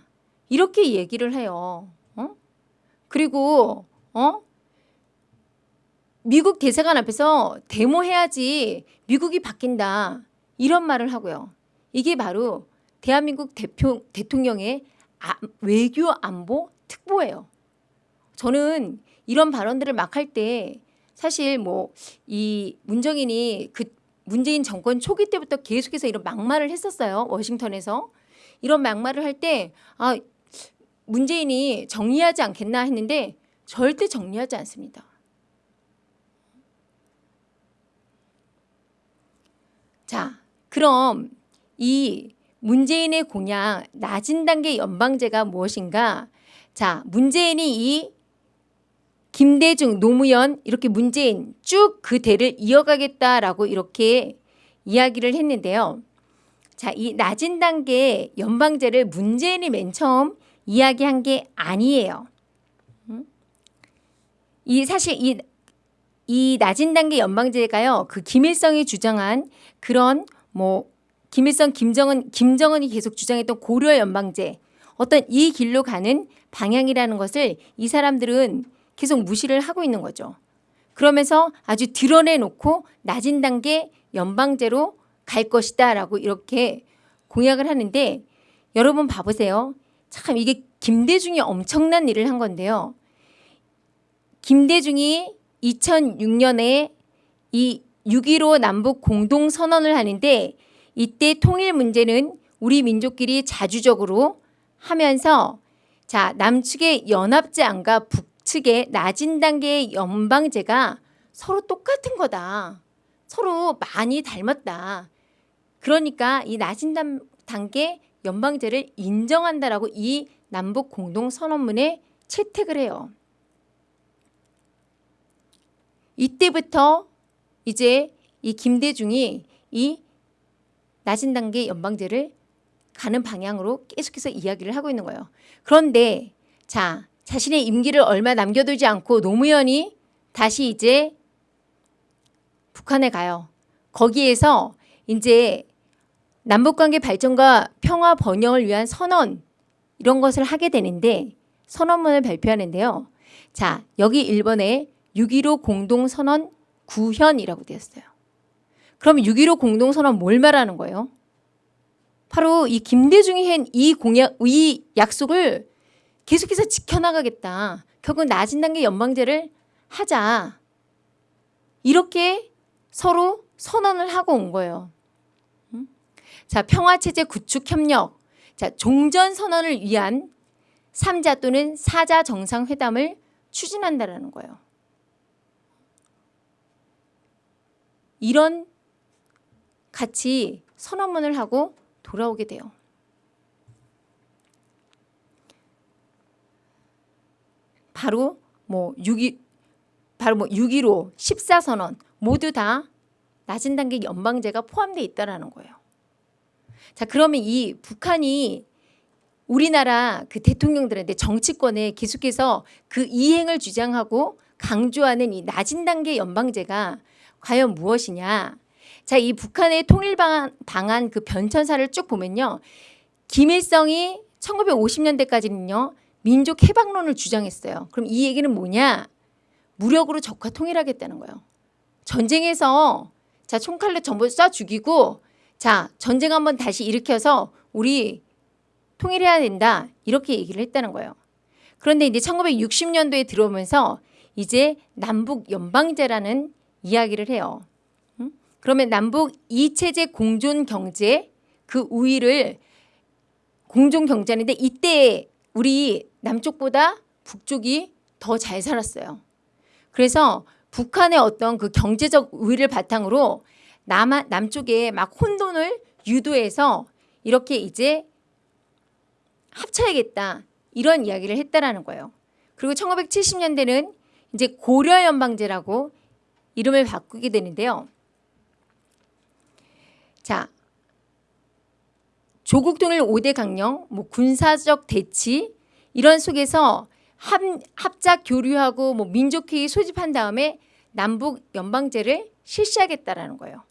이렇게 얘기를 해요. 어? 그리고 어? 미국 대사관 앞에서 데모해야지 미국이 바뀐다. 이런 말을 하고요. 이게 바로 대한민국 대표, 대통령의 아, 외교 안보 특보예요. 저는 이런 발언들을 막 할 때 사실 뭐 이 문정인이 그 문재인 정권 초기 때부터 계속해서 이런 막말을 했었어요. 워싱턴에서. 이런 막말을 할 때 아, 문재인이 정리하지 않겠나 했는데 절대 정리하지 않습니다. 자, 그럼 이 문재인의 공약 낮은 단계 연방제가 무엇인가? 자, 문재인이 이 김대중, 노무현 이렇게 문재인 쭉 그 대를 이어가겠다라고 이렇게 이야기를 했는데요. 자, 이 낮은 단계 연방제를 문재인이 맨 처음 이야기한 게 아니에요. 음? 이 사실 이, 이 낮은 단계 연방제가요. 그 김일성이 주장한 그런 뭐 김일성, 김정은, 김정은이 계속 주장했던 고려 연방제 어떤 이 길로 가는 방향이라는 것을 이 사람들은 계속 무시를 하고 있는 거죠. 그러면서 아주 드러내놓고 낮은 단계 연방제로 갈 것이다 라고 이렇게 공약을 하는데 여러분 봐보세요. 참 이게 김대중이 엄청난 일을 한 건데요. 김대중이 2006년에 이 6.15 남북 공동선언을 하는데 이때 통일 문제는 우리 민족끼리 자주적으로 하면서 자 남측의 연합제안과 북측의 낮은 단계의 연방제가 서로 똑같은 거다. 서로 많이 닮았다. 그러니까 이 낮은 단계 연방제를 인정한다라고 이 남북 공동선언문에 채택을 해요. 이때부터 이제 이 김대중이 이 낮은 단계 연방제를 가는 방향으로 계속해서 이야기를 하고 있는 거예요. 그런데 자 자신의 임기를 얼마 남겨두지 않고 노무현이 다시 이제 북한에 가요. 거기에서 이제 남북관계 발전과 평화 번영을 위한 선언 이런 것을 하게 되는데 선언문을 발표하는데요. 자 여기 1번에 6.15 공동선언 구현이라고 되었어요. 그럼 6.15 공동선언 뭘 말하는 거예요? 바로 이 김대중이 한 이 공약, 이 약속을 계속해서 지켜나가겠다. 결국 낮은 단계 연방제를 하자. 이렇게 서로 선언을 하고 온 거예요. 자, 평화체제 구축 협력. 자, 종전 선언을 위한 3자 또는 4자 정상회담을 추진한다라는 거예요. 이런 같이 선언문을 하고 돌아오게 돼요. 바로 뭐6.2 바로 뭐 6.15 14선언 모두 다 낮은 단계 연방제가 포함되어 있다라는 거예요. 자, 그러면 이 북한이 우리나라 그 대통령들한테 정치권에 계속해서 그 이행을 주장하고 강조하는 이 낮은 단계 연방제가 과연 무엇이냐? 자, 이 북한의 통일 방안, 그 변천사를 쭉 보면요. 김일성이 1950년대까지는요. 민족 해방론을 주장했어요. 그럼 이 얘기는 뭐냐? 무력으로 적화 통일하겠다는 거예요. 전쟁에서 자 총칼로 전부 쏴 죽이고 자 전쟁 한번 다시 일으켜서 우리 통일해야 된다 이렇게 얘기를 했다는 거예요. 그런데 이제 1960년도에 들어오면서 이제 남북 연방제라는 이야기를 해요. 그러면 남북 이체제 공존 경제 그 우위를 공존 경제인데 이때 우리 남쪽보다 북쪽이 더 잘 살았어요. 그래서 북한의 어떤 그 경제적 우위를 바탕으로 남, 남쪽에 막 혼돈을 유도해서 이렇게 이제 합쳐야겠다 이런 이야기를 했다라는 거예요. 그리고 1970년대는 이제 고려연방제라고 이름을 바꾸게 되는데요. 자, 조국 통일 5대 강령, 뭐 군사적 대치 이런 속에서 합, 합작 교류하고 뭐 민족회의 소집한 다음에 남북 연방제를 실시하겠다라는 거예요.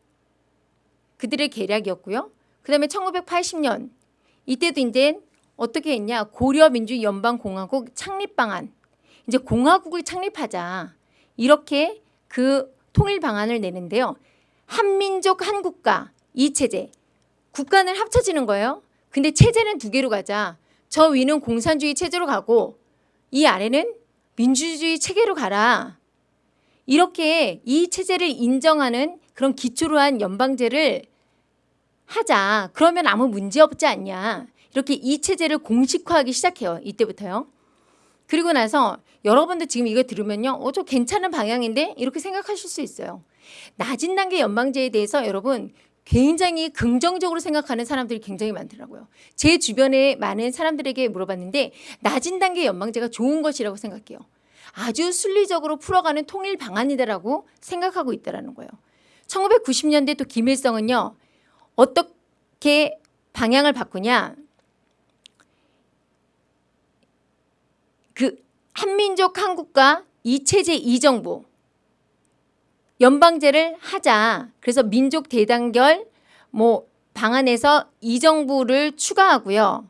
그들의 계략이었고요. 그 다음에 1980년 이때도 이제 어떻게 했냐 고려 민주 연방 공화국 창립 방안 이제 공화국을 창립하자 이렇게 그 통일 방안을 내는데요. 한민족 한 국가 이 체제 국가는 합쳐지는 거예요. 근데 체제는 두 개로 가자. 저 위는 공산주의 체제로 가고 이 아래는 민주주의 체계로 가라. 이렇게 이 체제를 인정하는 그런 기초로 한 연방제를 하자. 그러면 아무 문제 없지 않냐. 이렇게 이 체제를 공식화하기 시작해요. 이때부터요. 그리고 나서 여러분도 지금 이거 들으면요. 어, 저 괜찮은 방향인데? 이렇게 생각하실 수 있어요. 낮은 단계 연방제에 대해서 여러분 굉장히 긍정적으로 생각하는 사람들이 굉장히 많더라고요. 제 주변에 많은 사람들에게 물어봤는데 낮은 단계 연방제가 좋은 것이라고 생각해요. 아주 순리적으로 풀어가는 통일 방안이다라고 생각하고 있다라는 거예요. 1990년대 또 김일성은요. 어떻게 방향을 바꾸냐. 그 한민족 한국과 이체제 이정부 연방제를 하자. 그래서 민족 대단결 뭐 방안에서 이정부를 추가하고요.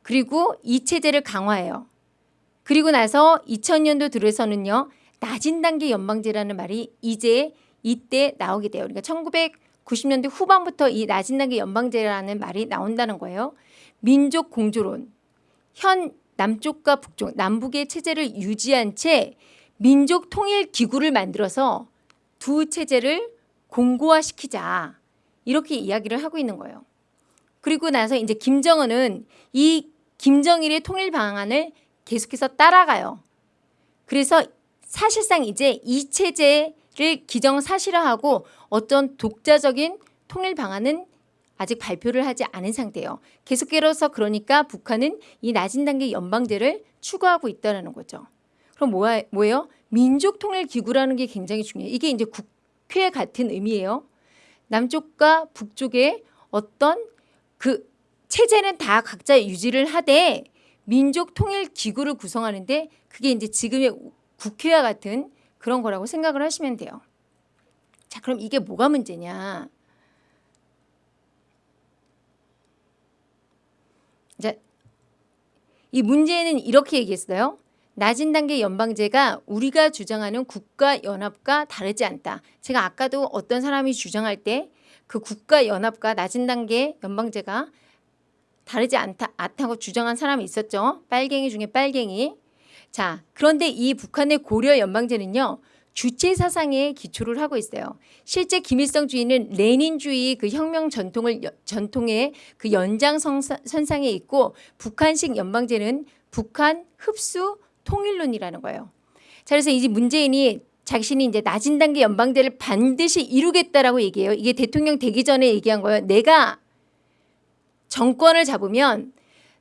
그리고 이체제를 강화해요. 그리고 나서 2000년도 들어서는요. 낮은 단계 연방제라는 말이 이제 이때 나오게 돼요. 그러니까 1990년대 후반부터 이 낮은 단계 연방제라는 말이 나온다는 거예요. 민족 공조론. 현 남쪽과 북쪽, 남북의 체제를 유지한 채 민족 통일 기구를 만들어서 두 체제를 공고화시키자. 이렇게 이야기를 하고 있는 거예요. 그리고 나서 이제 김정은은 이 김정일의 통일 방안을 계속해서 따라가요. 그래서 사실상 이제 이 체제를 기정사실화하고 어떤 독자적인 통일 방안은 아직 발표를 하지 않은 상태예요. 계속해서 그러니까 북한은 이 낮은 단계 연방제를 추구하고 있다는 거죠. 그럼 뭐야, 뭐예요? 민족통일기구라는 게 굉장히 중요해요. 이게 이제 국회 같은 의미예요. 남쪽과 북쪽의 어떤 그 체제는 다 각자 유지를 하되 민족통일기구를 구성하는데 그게 이제 지금의 국회와 같은 그런 거라고 생각을 하시면 돼요. 자, 그럼 이게 뭐가 문제냐? 이제 이 문제는 이렇게 얘기했어요. 낮은 단계 연방제가 우리가 주장하는 국가연합과 다르지 않다. 제가 아까도 어떤 사람이 주장할 때 그 국가연합과 낮은 단계 연방제가 다르지 않다, 않다고 주장한 사람이 있었죠. 빨갱이 중에 빨갱이. 자, 그런데 이 북한의 고려 연방제는요. 주체 사상에 기초를 하고 있어요. 실제 김일성 주의는 레닌주의 그 혁명 전통을 전통의 그 연장 선상에 있고 북한식 연방제는 북한 흡수 통일론이라는 거예요. 자, 그래서 이제 문재인이 자신이 이제 낮은 단계 연방제를 반드시 이루겠다라고 얘기해요. 이게 대통령 되기 전에 얘기한 거예요. 내가 정권을 잡으면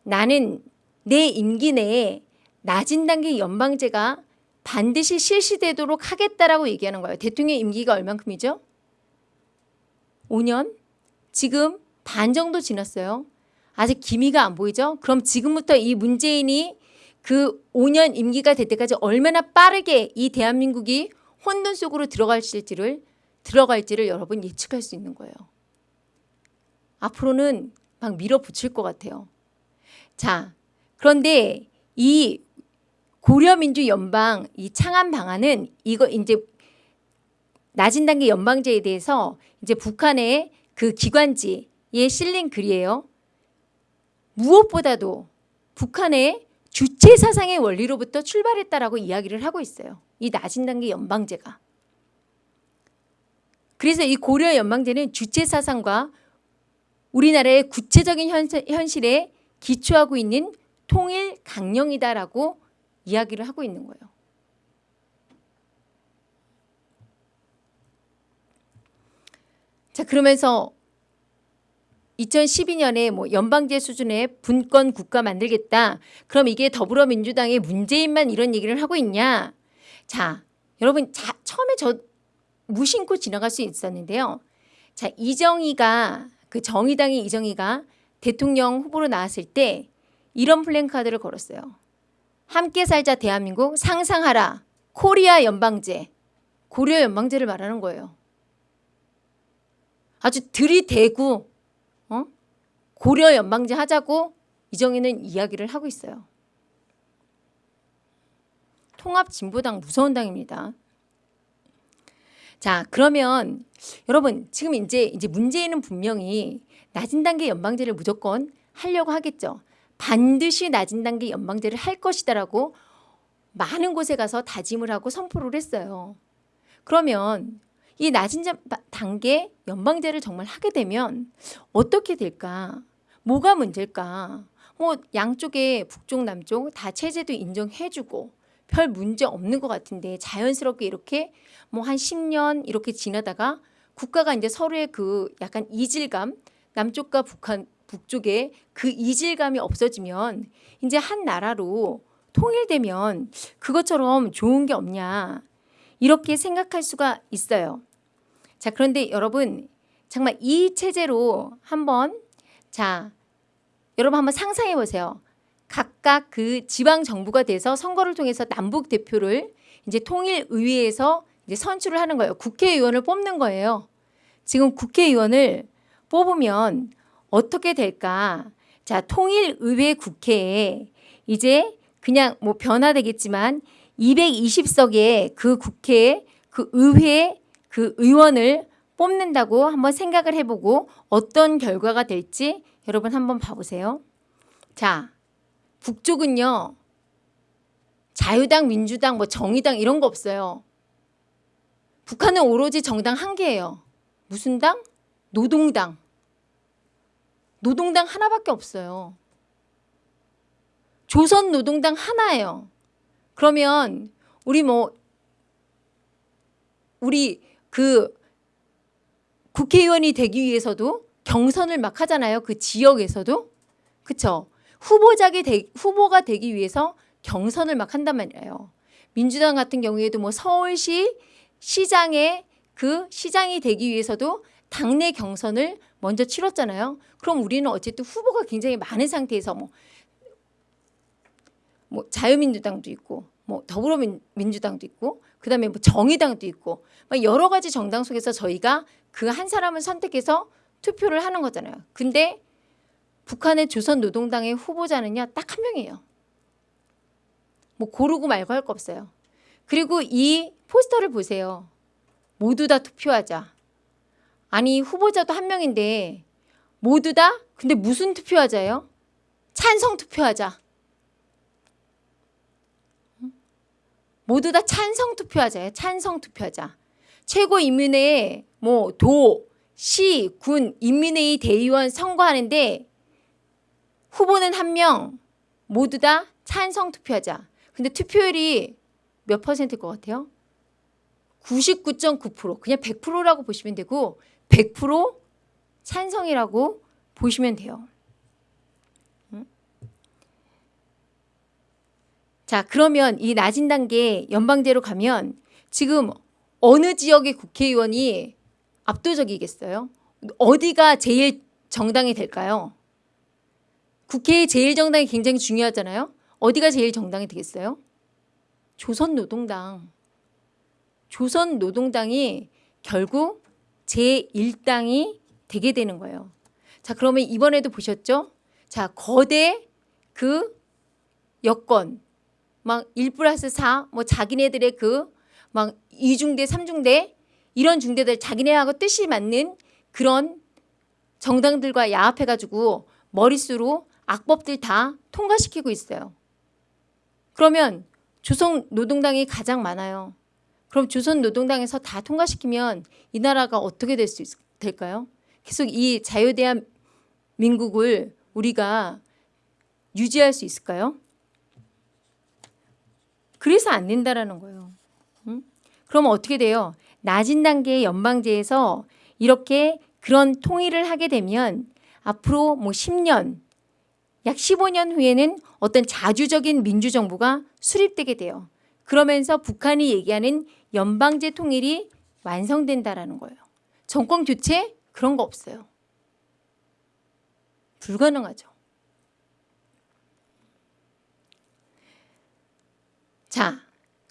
나는 내 임기 내에 낮은 단계 연방제가 반드시 실시되도록 하겠다라고 얘기하는 거예요. 대통령 임기가 얼만큼이죠? 5년? 지금 반 정도 지났어요. 아직 기미가 안 보이죠? 그럼 지금부터 이 문재인이 그 5년 임기가 될 때까지 얼마나 빠르게 이 대한민국이 혼돈 속으로 들어갈지를 들어갈지를 여러분 예측할 수 있는 거예요. 앞으로는 막 밀어붙일 것 같아요. 자, 그런데 이 고려민주 연방 이 창안 방안은 이거 이제 낮은 단계 연방제에 대해서 이제 북한의 그 기관지에 실린 글이에요. 무엇보다도 북한의 주체 사상의 원리로부터 출발했다라고 이야기를 하고 있어요. 이 낮은 단계 연방제가. 그래서 이 고려 연방제는 주체 사상과 우리나라의 구체적인 현실에 기초하고 있는 통일 강령이다라고 이야기를 하고 있는 거예요. 자 그러면서 2012년에 뭐 연방제 수준의 분권 국가 만들겠다. 그럼 이게 더불어민주당의 문재인만 이런 얘기를 하고 있냐? 자, 여러분 자, 처음에 저 무심코 지나갈 수 있었는데요. 자, 이정희가 그 정의당의 이정희가 대통령 후보로 나왔을 때 이런 플랜카드를 걸었어요. 함께 살자 대한민국 상상하라 코리아 연방제 고려 연방제를 말하는 거예요. 아주 들이대고 어? 고려 연방제 하자고 이정희는 이야기를 하고 있어요. 통합 진보당 무서운 당입니다. 자, 그러면 여러분 지금 이제 이제 문재인은 분명히 낮은 단계 연방제를 무조건 하려고 하겠죠. 반드시 낮은 단계 연방제를 할 것이다라고 많은 곳에 가서 다짐을 하고 선포를 했어요. 그러면 이 낮은 자- 단계 연방제를 정말 하게 되면 어떻게 될까? 뭐가 문제일까? 뭐 양쪽에 북쪽 남쪽 다 체제도 인정해주고 별 문제 없는 것 같은데 자연스럽게 이렇게 뭐 한 10년 이렇게 지나다가 국가가 이제 서로의 그 약간 이질감 남쪽과 북한 북쪽에 그 이질감이 없어지면 이제 한 나라로 통일되면 그것처럼 좋은 게 없냐 이렇게 생각할 수가 있어요. 자 그런데 여러분 정말 이 체제로 한번 자 여러분 한번 상상해 보세요. 각각 그 지방 정부가 돼서 선거를 통해서 남북 대표를 이제 통일 의회에서 이제 선출을 하는 거예요. 국회의원을 뽑는 거예요. 지금 국회의원을 뽑으면 어떻게 될까? 자, 통일 의회 국회에 이제 그냥 뭐 변화되겠지만 220석의 그 국회 그 의회 그 의원을 뽑는다고 한번 생각을 해보고 어떤 결과가 될지 여러분 한번 봐보세요. 자, 북쪽은요. 자유당, 민주당, 뭐 정의당 이런 거 없어요. 북한은 오로지 정당 한 개예요. 무슨 당? 노동당. 노동당 하나밖에 없어요. 조선 노동당 하나예요. 그러면 우리 뭐 우리 그 국회의원이 되기 위해서도 경선을 막 하잖아요. 그 지역에서도. 그쵸? 후보자가, 되, 후보가 되기 위해서 경선을 막 한단 말이에요. 민주당 같은 경우에도 뭐 서울시 시장에 그 시장이 되기 위해서도 당내 경선을 먼저 치렀잖아요. 그럼 우리는 어쨌든 후보가 굉장히 많은 상태에서 뭐, 뭐 자유민주당도 있고 뭐 더불어민주당도 있고 그다음에 뭐 정의당도 있고 막 여러 가지 정당 속에서 저희가 그 한 사람을 선택해서 투표를 하는 거잖아요. 근데 북한의 조선노동당의 후보자는요 딱 한 명이에요. 뭐 고르고 말고 할 거 없어요. 그리고 이 포스터를 보세요. 모두 다 투표하자. 아니 후보자도 한 명인데 모두 다 근데 무슨 투표하자예요? 찬성 투표하자. 모두 다 찬성 투표하자예요. 찬성 투표하자. 최고인민회에 뭐 도, 시, 군, 인민회의 대의원 선거하는데 후보는 한 명 모두 다 찬성 투표하자. 근데 투표율이 몇 퍼센트일 것 같아요? 99.9% 그냥 100%라고 보시면 되고 100% 찬성이라고 보시면 돼요. 음? 자 그러면 이 낮은 단계 연방제로 가면 지금 어느 지역의 국회의원이 압도적이겠어요? 어디가 제일 정당이 될까요? 국회의 제일 정당이 굉장히 중요하잖아요. 어디가 제일 정당이 되겠어요? 조선노동당. 조선노동당이 결국 제1당이 되게 되는 거예요. 자, 그러면 이번에도 보셨죠? 자, 거대 그 여건 막1 플러스 4, 뭐 자기네들의 그 막 2중대, 3중대 이런 중대들 자기네하고 뜻이 맞는 그런 정당들과 야합해가지고 머릿수로 악법들 다 통과시키고 있어요. 그러면 조선 노동당이 가장 많아요. 그럼 조선 노동당에서 다 통과시키면 이 나라가 어떻게 될 수 될까요? 계속 이 자유대한 민국을 우리가 유지할 수 있을까요? 그래서 안 된다라는 거예요. 응? 그럼 어떻게 돼요? 낮은 단계의 연방제에서 이렇게 그런 통일을 하게 되면 앞으로 뭐 10년, 약 15년 후에는 어떤 자주적인 민주정부가 수립되게 돼요. 그러면서 북한이 얘기하는 연방제 통일이 완성된다라는 거예요. 정권 교체 그런 거 없어요. 불가능하죠. 자,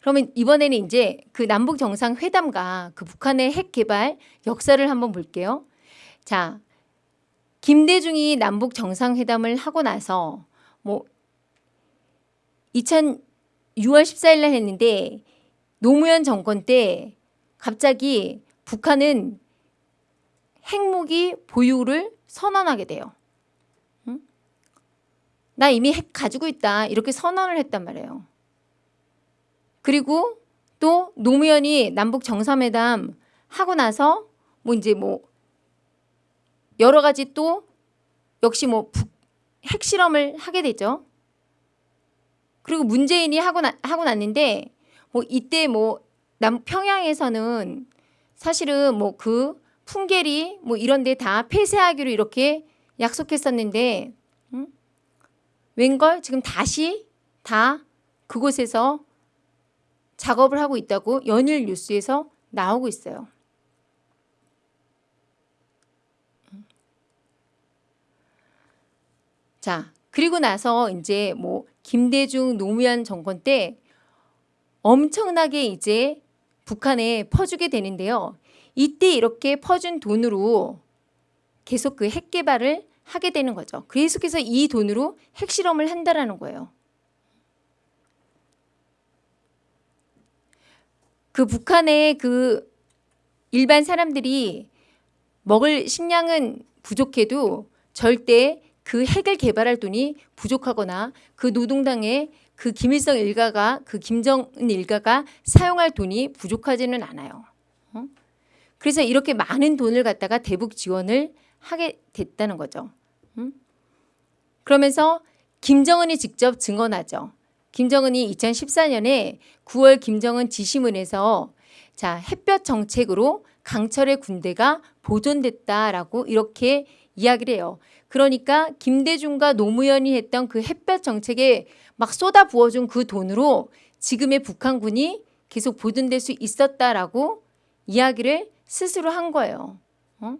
그러면 이번에는 이제 그 남북 정상 회담과 그 북한의 핵 개발 역사를 한번 볼게요. 자, 김대중이 남북 정상회담을 하고 나서 뭐 2000, 6월 14일 날 했는데 노무현 정권 때 갑자기 북한은 핵무기 보유를 선언하게 돼요. 응? 나 이미 핵 가지고 있다 이렇게 선언을 했단 말이에요. 그리고 또 노무현이 남북 정상회담 하고 나서 뭐 이제 뭐 여러 가지 또 역시 뭐 북, 핵실험을 하게 되죠. 그리고 문재인이 하고 나, 하고 났는데 뭐 이때 뭐 남 평양에서는 사실은 뭐 그 풍계리 뭐 이런 데 다 폐쇄하기로 이렇게 약속했었는데 음? 웬걸 지금 다시 다 그곳에서 작업을 하고 있다고 연일 뉴스에서 나오고 있어요. 자, 그리고 나서 이제 뭐 김대중 노무현 정권 때 엄청나게 이제 북한에 퍼주게 되는데요. 이때 이렇게 퍼준 돈으로 계속 그 핵 개발을 하게 되는 거죠. 계속해서 이 돈으로 핵실험을 한다라는 거예요. 그 북한의 그 일반 사람들이 먹을 식량은 부족해도 절대 그 핵을 개발할 돈이 부족하거나 그 노동당의 그 김일성 일가가 그 김정은 일가가 사용할 돈이 부족하지는 않아요. 어? 그래서 이렇게 많은 돈을 갖다가 대북 지원을 하게 됐다는 거죠. 음? 그러면서 김정은이 직접 증언하죠. 김정은이 2014년에 9월 김정은 지시문에서 자 햇볕 정책으로 강철의 군대가 보존됐다라고 이렇게 이야기를 해요. 그러니까 김대중과 노무현이 했던 그 햇볕 정책에 막 쏟아 부어준 그 돈으로 지금의 북한군이 계속 보존될 수 있었다라고 이야기를 스스로 한 거예요. 어?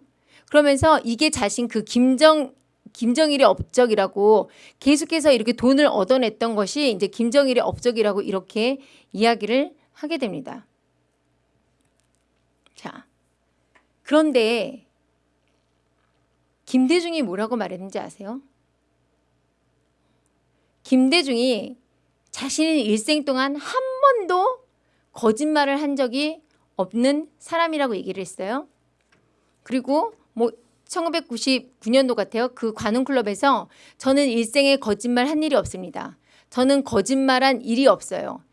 그러면서 이게 자신 그 김정 김정일의 업적이라고 계속해서 이렇게 돈을 얻어냈던 것이 이제 김정일의 업적이라고 이렇게 이야기를 하게 됩니다. 자, 그런데 김대중이 뭐라고 말했는지 아세요? 김대중이 자신의 일생 동안 한 번도 거짓말을 한 적이 없는 사람이라고 얘기를 했어요. 그리고 뭐 1999년도 같아요. 그 관훈클럽에서 저는 일생에 거짓말 한 일이 없습니다. 저는 거짓말한 일이 없어요.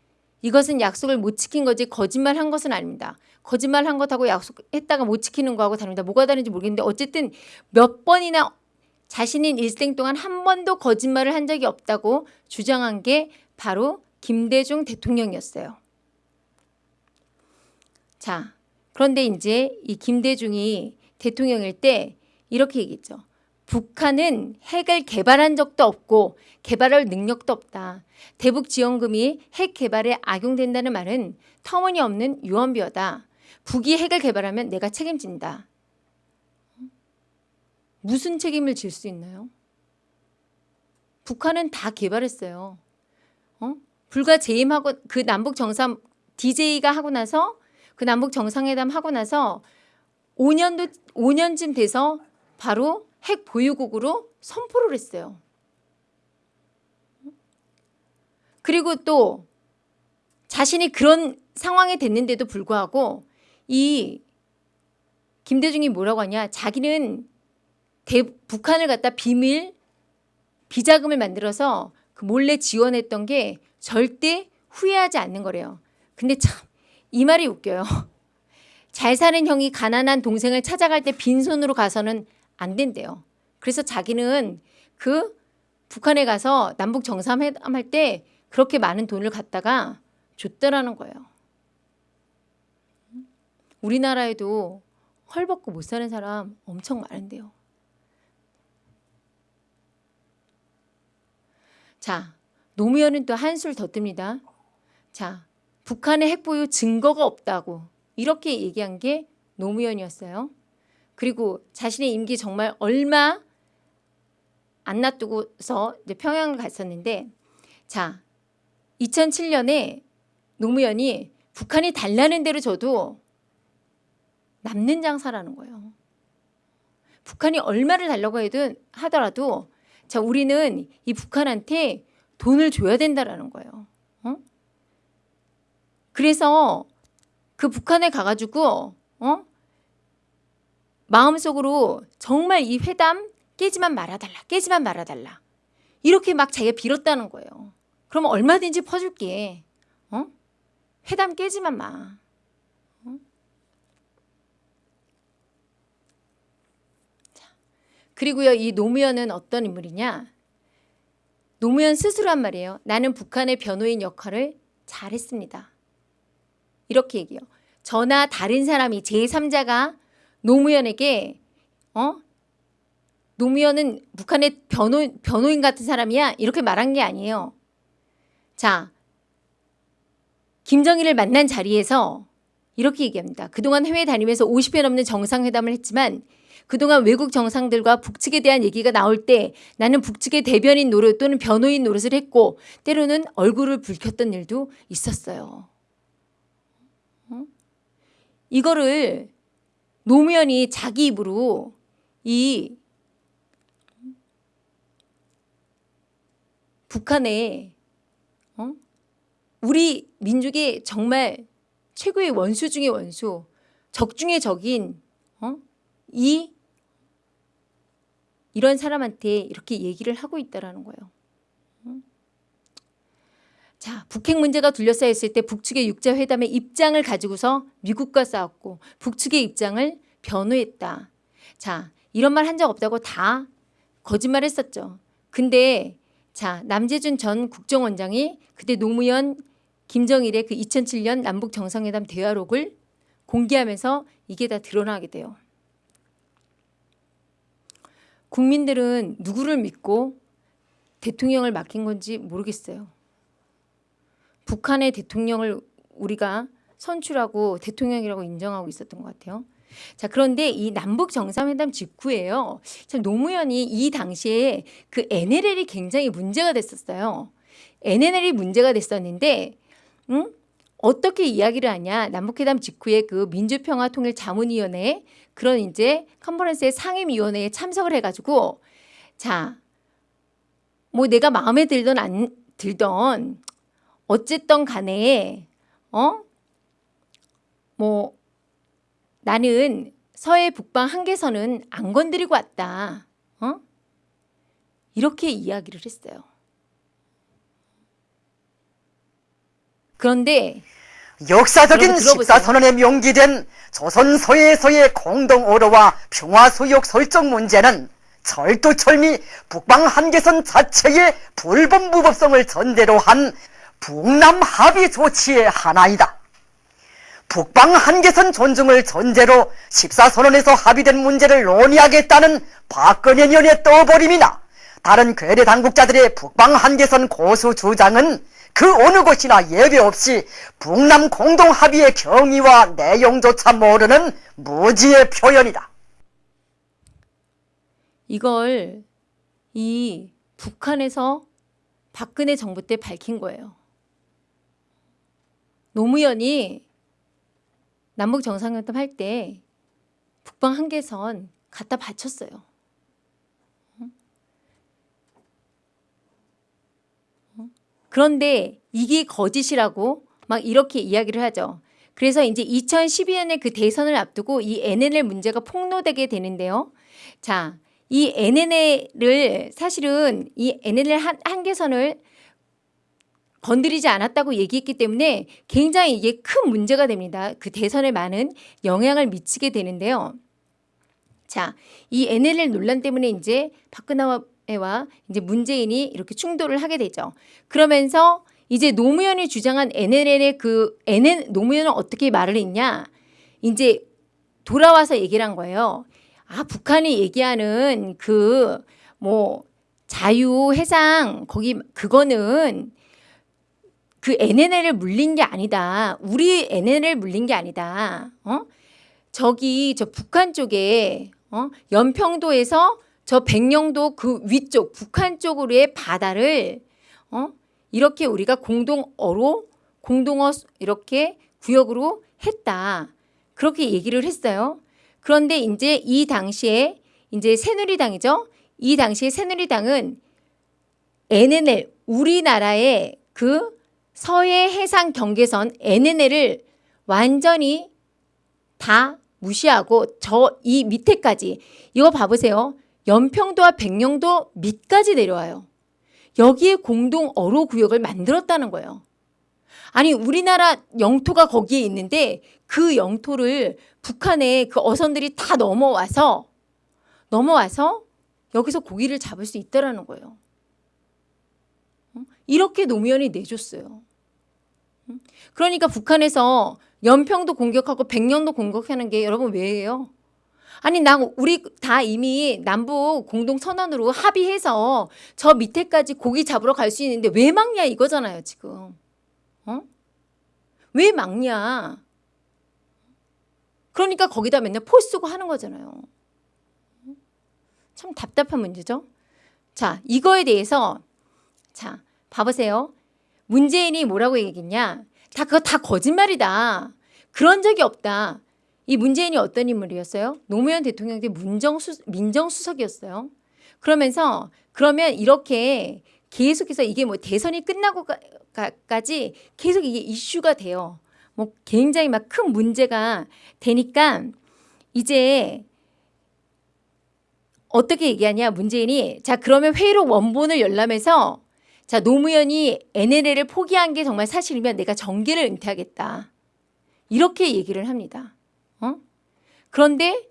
이것은 약속을 못 지킨 거지 거짓말 한 것은 아닙니다. 거짓말 한 것하고 약속했다가 못 지키는 거하고 다릅니다. 뭐가 다른지 모르겠는데 어쨌든 몇 번이나 자신인 일생 동안 한 번도 거짓말을 한 적이 없다고 주장한 게 바로 김대중 대통령이었어요. 자, 그런데 이제 이 김대중이 대통령일 때 이렇게 얘기했죠. 북한은 핵을 개발한 적도 없고 개발할 능력도 없다. 대북 지원금이 핵 개발에 악용된다는 말은 터무니없는 유언비어다. 북이 핵을 개발하면 내가 책임진다. 무슨 책임을 질 수 있나요? 북한은 다 개발했어요. 어? 불과 재임하고 그 남북 정상 DJ가 하고 나서 그 남북 정상회담 하고 나서 5년도 5년쯤 돼서 바로 핵 보유국으로 선포를 했어요. 그리고 또 자신이 그런 상황이 됐는데도 불구하고 이 김대중이 뭐라고 하냐 자기는 대, 북한을 갖다 비밀 비자금을 만들어서 그 몰래 지원했던 게 절대 후회하지 않는 거래요. 근데 참 이 말이 웃겨요. 잘 사는 형이 가난한 동생을 찾아갈 때 빈손으로 가서는 안 된대요. 그래서 자기는 그 북한에 가서 남북 정상회담 할 때 그렇게 많은 돈을 갖다가 줬더라는 거예요. 우리나라에도 헐벗고 못 사는 사람 엄청 많은데요. 자, 노무현은 또 한술 더 뜹니다. 자, 북한의 핵보유 증거가 없다고 이렇게 얘기한 게 노무현이었어요. 그리고 자신의 임기 정말 얼마 안 놔두고서 이제 평양을 갔었는데 자 2007년에 노무현이 북한이 달라는 대로 줘도 남는 장사라는 거예요. 북한이 얼마를 달라고 해든 하더라도 자 우리는 이 북한한테 돈을 줘야 된다라는 거예요. 어? 그래서 그 북한에 가가지고 어? 마음속으로 정말 이 회담 깨지만 말아달라, 깨지만 말아달라 이렇게 막 자기가 빌었다는 거예요. 그럼 얼마든지 퍼줄게. 어? 회담 깨지만 마. 어? 자, 그리고요 이 노무현은 어떤 인물이냐? 노무현 스스로 한 말이에요. 나는 북한의 변호인 역할을 잘했습니다. 이렇게 얘기해요. 저나 다른 사람이 제3자가 노무현에게 어? 노무현은 북한의 변호, 변호인 같은 사람이야 이렇게 말한 게 아니에요. 자, 김정일을 만난 자리에서 이렇게 얘기합니다. 그동안 해외 다니면서 50회 넘는 정상회담을 했지만 그동안 외국 정상들과 북측에 대한 얘기가 나올 때 나는 북측의 대변인 노릇 또는 변호인 노릇을 했고 때로는 얼굴을 붉혔던 일도 있었어요. 어? 이거를 노무현이 자기 입으로 이 북한에 어? 우리 민족의 정말 최고의 원수 중의 원수, 적 중의 적인 어? 이 이런 사람한테 이렇게 얘기를 하고 있다라는 거예요. 어? 자, 북핵 문제가 둘러싸였을 때 북측의 육자회담의 입장을 가지고서 미국과 싸웠고 북측의 입장을 변호했다. 자, 이런 말 한 적 없다고 다 거짓말했었죠. 근데 자, 남재준 전 국정원장이 그때 노무현 김정일의 그 2007년 남북 정상회담 대화록을 공개하면서 이게 다 드러나게 돼요. 국민들은 누구를 믿고 대통령을 맡긴 건지 모르겠어요. 북한의 대통령을 우리가 선출하고 대통령이라고 인정하고 있었던 것 같아요. 자 그런데 이 남북 정상회담 직후에요. 참 노무현이 이 당시에 그 NLL이 굉장히 문제가 됐었어요. NLL이 문제가 됐었는데 응? 어떻게 이야기를 하냐 남북회담 직후에 그 민주평화통일자문위원회 그런 이제 컨퍼런스의 상임위원회에 참석을 해가지고 자 뭐 내가 마음에 들던 안 들던 어쨌든 간에 어 뭐 나는 서해 북방 한계선은 안 건드리고 왔다. 어? 이렇게 이야기를 했어요. 그런데 역사적인. 식사선언에 명기된 조선 서해에서의 공동어로와 평화수역 설정 문제는 철두철미 북방 한계선 자체의 불법 무법성을 전제로 한 북남 합의 조치의 하나이다. 북방 한계선 존중을 전제로 14선언에서 합의된 문제를 논의하겠다는 박근혜 년의 떠버림이나 다른 괴뢰 당국자들의 북방 한계선 고수 주장은 그 어느 곳이나 예외 없이 북남 공동 합의의 경위와 내용조차 모르는 무지의 표현이다. 이걸 이 북한에서 박근혜 정부 때 밝힌 거예요. 노무현이 남북 정상회담 할 때 북방 한계선 갖다 바쳤어요. 그런데 이게 거짓이라고 막 이렇게 이야기를 하죠. 그래서 이제 2012년에 그 대선을 앞두고 이 NNL 문제가 폭로되게 되는데요. 자, 이 NNL을 사실은 이 NNL 한, 한계선을 건드리지 않았다고 얘기했기 때문에 굉장히 이게 큰 문제가 됩니다. 그 대선에 많은 영향을 미치게 되는데요. 자, 이 NLL 논란 때문에 이제 박근혜와 이제 문재인이 이렇게 충돌을 하게 되죠. 그러면서 이제 노무현이 주장한 NLL의 그 NN 노무현은 어떻게 말을 했냐? 이제 돌아와서 얘기를 한 거예요. 아, 북한이 얘기하는 그 뭐 자유 해상 거기 그거는 그 NNL을 물린 게 아니다. 우리 NNL 물린 게 아니다. 어? 저기 저 북한 쪽에 어? 연평도에서 저 백령도 그 위쪽 북한 쪽으로의 바다를 어? 이렇게 우리가 공동어로 공동어 이렇게 구역으로 했다. 그렇게 얘기를 했어요. 그런데 이제 이 당시에 이제 새누리당이죠. 이 당시에 새누리당은 NNL 우리나라의 그 서해 해상 경계선 NNL을 완전히 다 무시하고 저 이 밑에까지 이거 봐보세요. 연평도와 백령도 밑까지 내려와요. 여기에 공동 어로 구역을 만들었다는 거예요. 아니 우리나라 영토가 거기에 있는데 그 영토를 북한의 그 어선들이 다 넘어와서 넘어와서 여기서 고기를 잡을 수 있다라는 거예요. 어? 이렇게 노무현이 내줬어요. 음? 그러니까 북한에서 연평도 공격하고 백령도 공격하는 게 여러분 왜예요? 아니 나 우리 다 이미 남북 공동 선언으로 합의해서 저 밑에까지 고기 잡으러 갈 수 있는데 왜 막냐 이거잖아요 지금. 어? 왜 막냐? 그러니까 거기다 맨날 포 쓰고 하는 거잖아요. 참 답답한 문제죠. 자, 이거에 대해서 자, 봐보세요. 문재인이 뭐라고 얘기했냐? 다 그거 다 거짓말이다. 그런 적이 없다. 이 문재인이 어떤 인물이었어요? 노무현 대통령 때 문정수, 민정수석이었어요. 그러면서 그러면 이렇게 계속해서 이게 뭐 대선이 끝나고까지 계속 이게 이슈가 돼요. 뭐 굉장히 막 큰 문제가 되니까 이제 어떻게 얘기하냐 문재인이 자 그러면 회의록 원본을 열람해서 자 노무현이 NLL을 포기한 게 정말 사실이면 내가 정계를 은퇴하겠다 이렇게 얘기를 합니다. 어? 그런데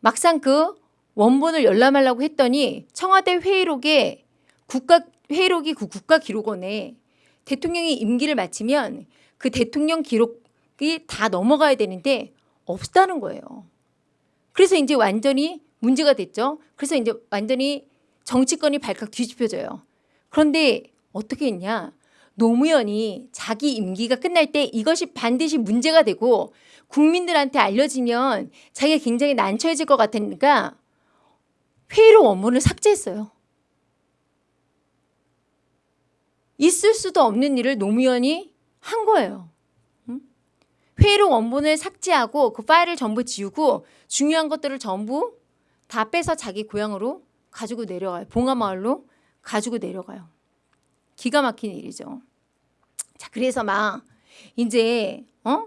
막상 그 원본을 열람하려고 했더니 청와대 회의록에 국가 회의록이 그 국가 기록원에 대통령이 임기를 마치면 그 대통령 기록이 다 넘어가야 되는데 없다는 거예요. 그래서 이제 완전히 문제가 됐죠. 그래서 이제 완전히 정치권이 발칵 뒤집혀져요. 그런데 어떻게 했냐? 노무현이 자기 임기가 끝날 때 이것이 반드시 문제가 되고 국민들한테 알려지면 자기가 굉장히 난처해질 것 같으니까 회의록 원문을 삭제했어요. 있을 수도 없는 일을 노무현이 한 거예요. 응? 회의록 원본을 삭제하고 그 파일을 전부 지우고 중요한 것들을 전부 다 빼서 자기 고향으로 가지고 내려가요. 봉하마을로 가지고 내려가요. 기가 막힌 일이죠. 자, 그래서 막 이제 어?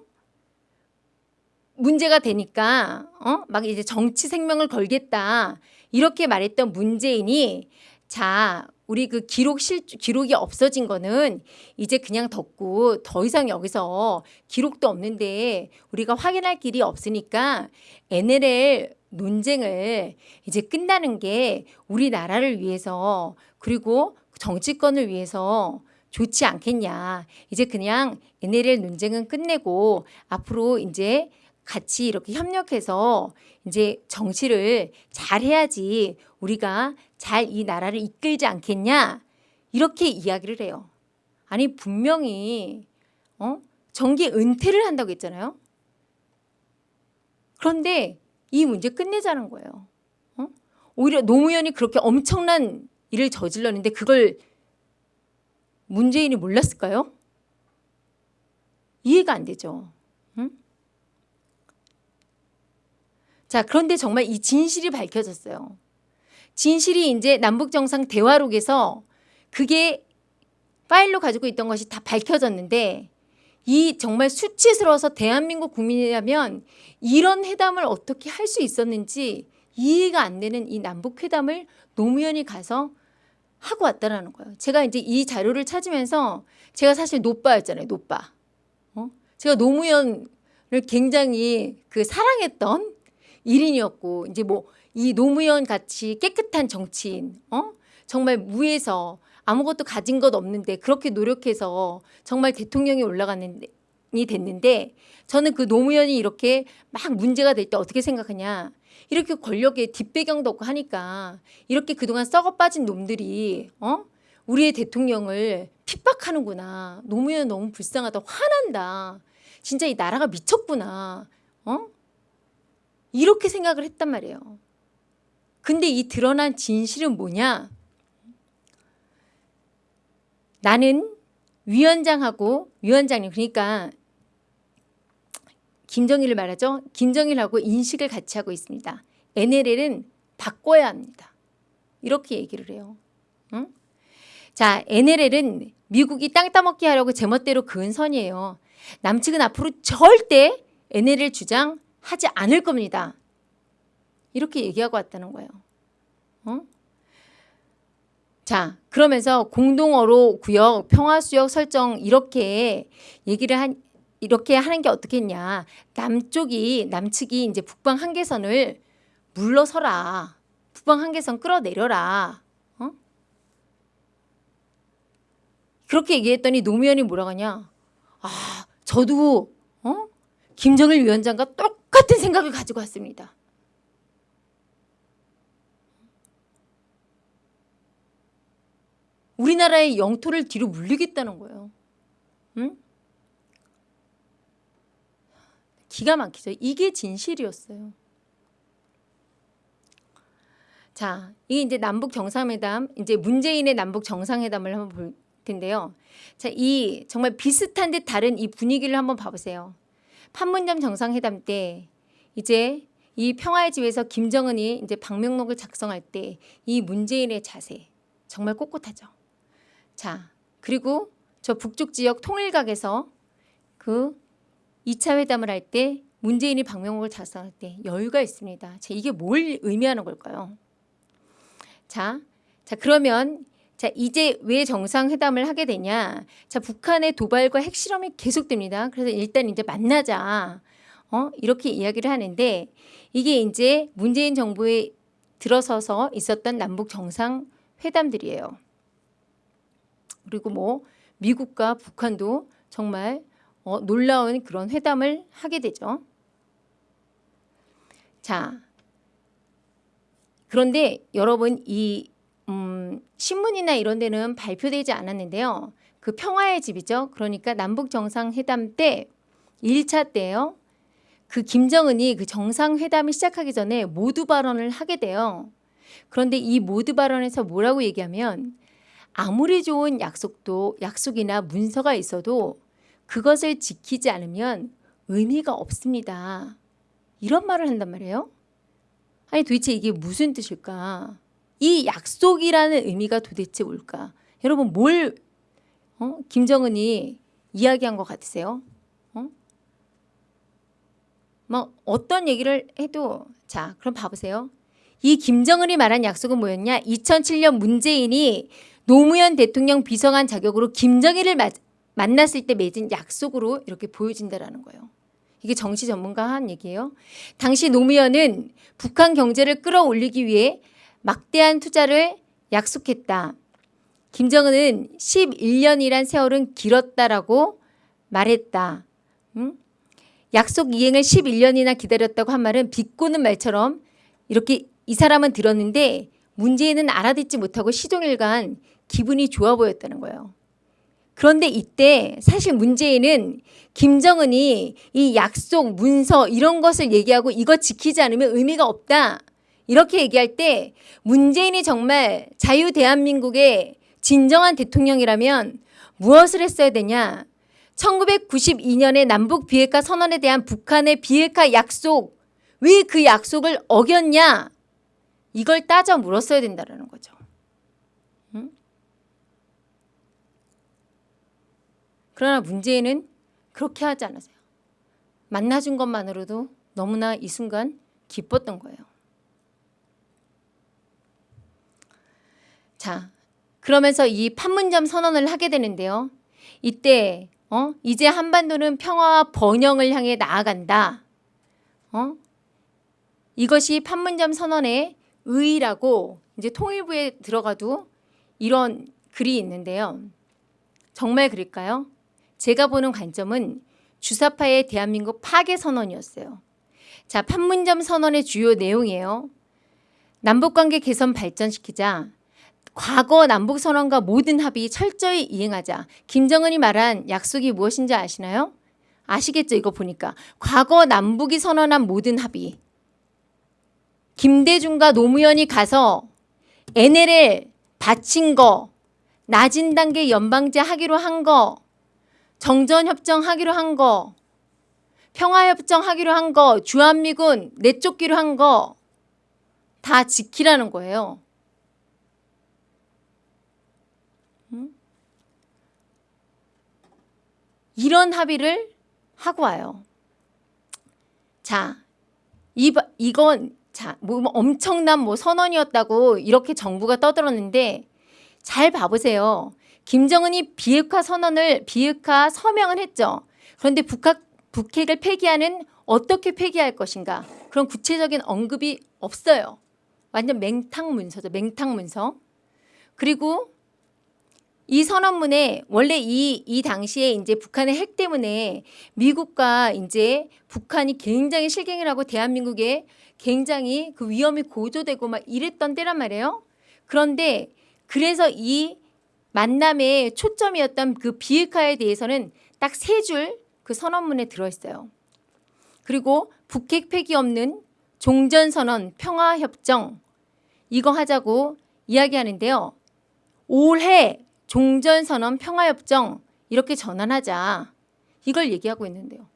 문제가 되니까 어? 막 이제 정치 생명을 걸겠다. 이렇게 말했던 문재인이 자, 우리 그 기록 실 기록이 없어진 거는 이제 그냥 덮고 더 이상 여기서 기록도 없는데 우리가 확인할 길이 없으니까 NLL 논쟁을 이제 끝나는 게 우리나라를 위해서 그리고 정치권을 위해서 좋지 않겠냐. 이제 그냥 NLL 논쟁은 끝내고 앞으로 이제 같이 이렇게 협력해서 이제 정치를 잘 해야지 우리가 잘 이 나라를 이끌지 않겠냐. 이렇게 이야기를 해요. 아니 분명히 어? 정계 은퇴를 한다고 했잖아요. 그런데 이 문제 끝내자는 거예요. 어? 오히려 노무현이 그렇게 엄청난 일을 저질렀는데 그걸 문재인이 몰랐을까요? 이해가 안 되죠. 응? 자, 그런데 정말 이 진실이 밝혀졌어요. 진실이 이제 남북정상 대화록에서 그게 파일로 가지고 있던 것이 다 밝혀졌는데 이 정말 수치스러워서 대한민국 국민이라면 이런 회담을 어떻게 할 수 있었는지 이해가 안 되는 이 남북 회담을 노무현이 가서 하고 왔다라는 거예요. 제가 이제 이 자료를 찾으면서 제가 사실 노빠였잖아요. 노빠. 어? 제가 노무현을 굉장히 그 사랑했던 일인이었고 이제 뭐 이 노무현 같이 깨끗한 정치인, 어? 정말 무에서 아무것도 가진 것 없는데 그렇게 노력해서 정말 대통령이 올라갔는데 이 됐는데 저는 그 노무현이 이렇게 막 문제가 될 때 어떻게 생각하냐? 이렇게 권력에 뒷배경도 없고 하니까 이렇게 그동안 썩어 빠진 놈들이 어? 우리의 대통령을 핍박하는구나. 노무현 너무 불쌍하다. 화난다. 진짜 이 나라가 미쳤구나. 어 이렇게 생각을 했단 말이에요 근데 이 드러난 진실은 뭐냐 나는 위원장하고 위원장님 그러니까 김정일을 말하죠. 김정일하고 인식을 같이 하고 있습니다. NLL은 바꿔야 합니다. 이렇게 얘기를 해요. 응? 자, NLL은 미국이 땅 따먹기 하려고 제멋대로 그은 선이에요. 남측은 앞으로 절대 NLL 주장 하지 않을 겁니다. 이렇게 얘기하고 왔다는 거예요. 어? 자, 그러면서 공동어로 구역, 평화수역 설정 이렇게 얘기를 한 이렇게 하는 게 어떻겠냐. 남쪽이 남측이 이제 북방 한계선을 물러서라. 북방 한계선 끌어내려라. 어? 그렇게 얘기했더니 노무현이 뭐라고 하냐. 아, 저도 어? 김정일 위원장과 똑같은 생각을 가지고 왔습니다. 우리나라의 영토를 뒤로 물리겠다는 거예요. 응? 기가 막히죠. 이게 진실이었어요. 자, 이게 이제 남북 정상회담, 이제 문재인의 남북 정상회담을 한번 볼 텐데요. 자, 이 정말 비슷한 듯 다른 이 분위기를 한번 봐보세요. 판문점 정상회담 때 이제 이 평화의 집에서 김정은이 이제 방명록을 작성할 때 이 문재인의 자세 정말 꼿꼿하죠. 자, 그리고 저 북쪽 지역 통일각에서 그 2차 회담을 할 때 문재인이 방명록을 작성할 때 여유가 있습니다. 자, 이게 뭘 의미하는 걸까요? 자, 자 그러면 자 이제 왜 정상회담을 하게 되냐? 자 북한의 도발과 핵실험이 계속됩니다. 그래서 일단 이제 만나자. 어 이렇게 이야기를 하는데 이게 이제 문재인 정부에 들어서서 있었던 남북 정상회담들이에요. 그리고 뭐 미국과 북한도 정말 어, 놀라운 그런 회담을 하게 되죠. 자, 그런데 여러분 이 음, 신문이나 이런 데는 발표되지 않았는데요. 그 평화의 집이죠. 그러니까 남북 정상회담 때 1차 때요. 그 김정은이 그 정상회담이 시작하기 전에 모두 발언을 하게 돼요. 그런데 이 모두 발언에서 뭐라고 얘기하면 아무리 좋은 약속도 약속이나 문서가 있어도 그것을 지키지 않으면 의미가 없습니다. 이런 말을 한단 말이에요. 아니 도대체 이게 무슨 뜻일까? 이 약속이라는 의미가 도대체 뭘까? 여러분 뭘 어? 김정은이 이야기한 것 같으세요? 어? 뭐 어떤 얘기를 해도 자 그럼 봐보세요. 이 김정은이 말한 약속은 뭐였냐? 2007년 문재인이 노무현 대통령 비서관 자격으로 김정일을 마, 만났을 때 맺은 약속으로 이렇게 보여진다라는 거예요. 이게 정치 전문가 한 얘기예요. 당시 노무현은 북한 경제를 끌어올리기 위해 막대한 투자를 약속했다. 김정은은 11년이란 세월은 길었다라고 말했다. 응? 약속 이행을 11년이나 기다렸다고 한 말은 비꼬는 말처럼 이렇게 이 사람은 들었는데 문재인은 알아듣지 못하고 시종일관 기분이 좋아 보였다는 거예요. 그런데 이때 사실 문재인은 김정은이 이 약속, 문서 이런 것을 얘기하고 이거 지키지 않으면 의미가 없다. 이렇게 얘기할 때 문재인이 정말 자유 대한민국의 진정한 대통령이라면 무엇을 했어야 되냐? 1992년에 남북 비핵화 선언에 대한 북한의 비핵화 약속 왜 그 약속을 어겼냐? 이걸 따져 물었어야 된다는 거죠. 응? 그러나 문재인은 그렇게 하지 않았어요. 만나준 것만으로도 너무나 이 순간 기뻤던 거예요. 자, 그러면서 이 판문점 선언을 하게 되는데요. 이때 어? 이제 한반도는 평화와 번영을 향해 나아간다. 어? 이것이 판문점 선언의 의의라고 이제 통일부에 들어가도 이런 글이 있는데요. 정말 그럴까요? 제가 보는 관점은 주사파의 대한민국 파괴 선언이었어요. 자, 판문점 선언의 주요 내용이에요. 남북관계 개선 발전시키자. 과거 남북선언과 모든 합의 철저히 이행하자. 김정은이 말한 약속이 무엇인지 아시나요? 아시겠죠? 이거 보니까. 과거 남북이 선언한 모든 합의. 김대중과 노무현이 가서 NLL 바친 거, 낮은 단계 연방제 하기로 한 거, 정전협정 하기로 한 거, 평화협정 하기로 한 거, 주한미군 내쫓기로 한 거, 다 지키라는 거예요. 이런 합의를 하고 와요. 자, 이, 이건 자, 뭐, 뭐 엄청난 뭐 선언이었다고 이렇게 정부가 떠들었는데 잘 봐보세요. 김정은이 비핵화 선언을 비핵화 서명을 했죠. 그런데 북핵, 북핵을 폐기하는 어떻게 폐기할 것인가 그런 구체적인 언급이 없어요. 완전 맹탕 문서죠. 맹탕 문서. 그리고 이 선언문에 원래 이, 이 당시에 이제 북한의 핵 때문에 미국과 이제 북한이 굉장히 실갱을 하고 대한민국에 굉장히 그 위험이 고조되고 막 이랬던 때란 말이에요. 그런데 그래서 이 만남의 초점이었던 그 비핵화에 대해서는 딱 세 줄 그 선언문에 들어있어요. 그리고 북핵 폐기 없는 종전선언 평화협정 이거 하자고 이야기하는데요. 올해 종전선언 평화협정 이렇게 전환하자 이걸 얘기하고 있는데요.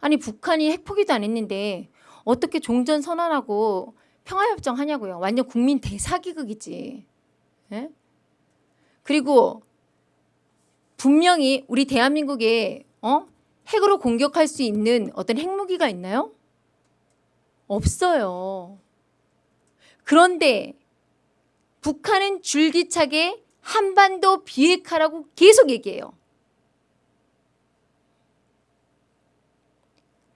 아니 북한이 핵포기도 안 했는데 어떻게 종전선언하고 평화협정 하냐고요. 완전 국민 대사기극이지. 예? 그리고 분명히 우리 대한민국에 어? 핵으로 공격할 수 있는 어떤 핵무기가 있나요? 없어요. 그런데 북한은 줄기차게 한반도 비핵화라고 계속 얘기해요.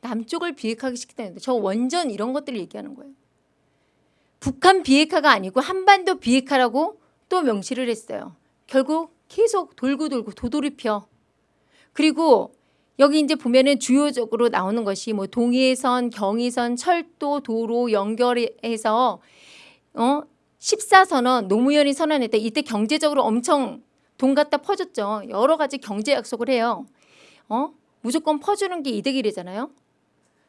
남쪽을 비핵화하기 시켰다는데 저 원전 이런 것들을 얘기하는 거예요. 북한 비핵화가 아니고 한반도 비핵화라고 또 명시를 했어요. 결국 계속 돌고 돌고 도돌이펴. 그리고 여기 이제 보면은 주요적으로 나오는 것이 뭐 동해선, 경의선, 철도, 도로 연결해서 어 14선언 노무현이 선언했다. 이때 경제적으로 엄청 돈 갖다 퍼줬죠. 여러 가지 경제 약속을 해요. 어? 무조건 퍼주는 게 이득이래잖아요.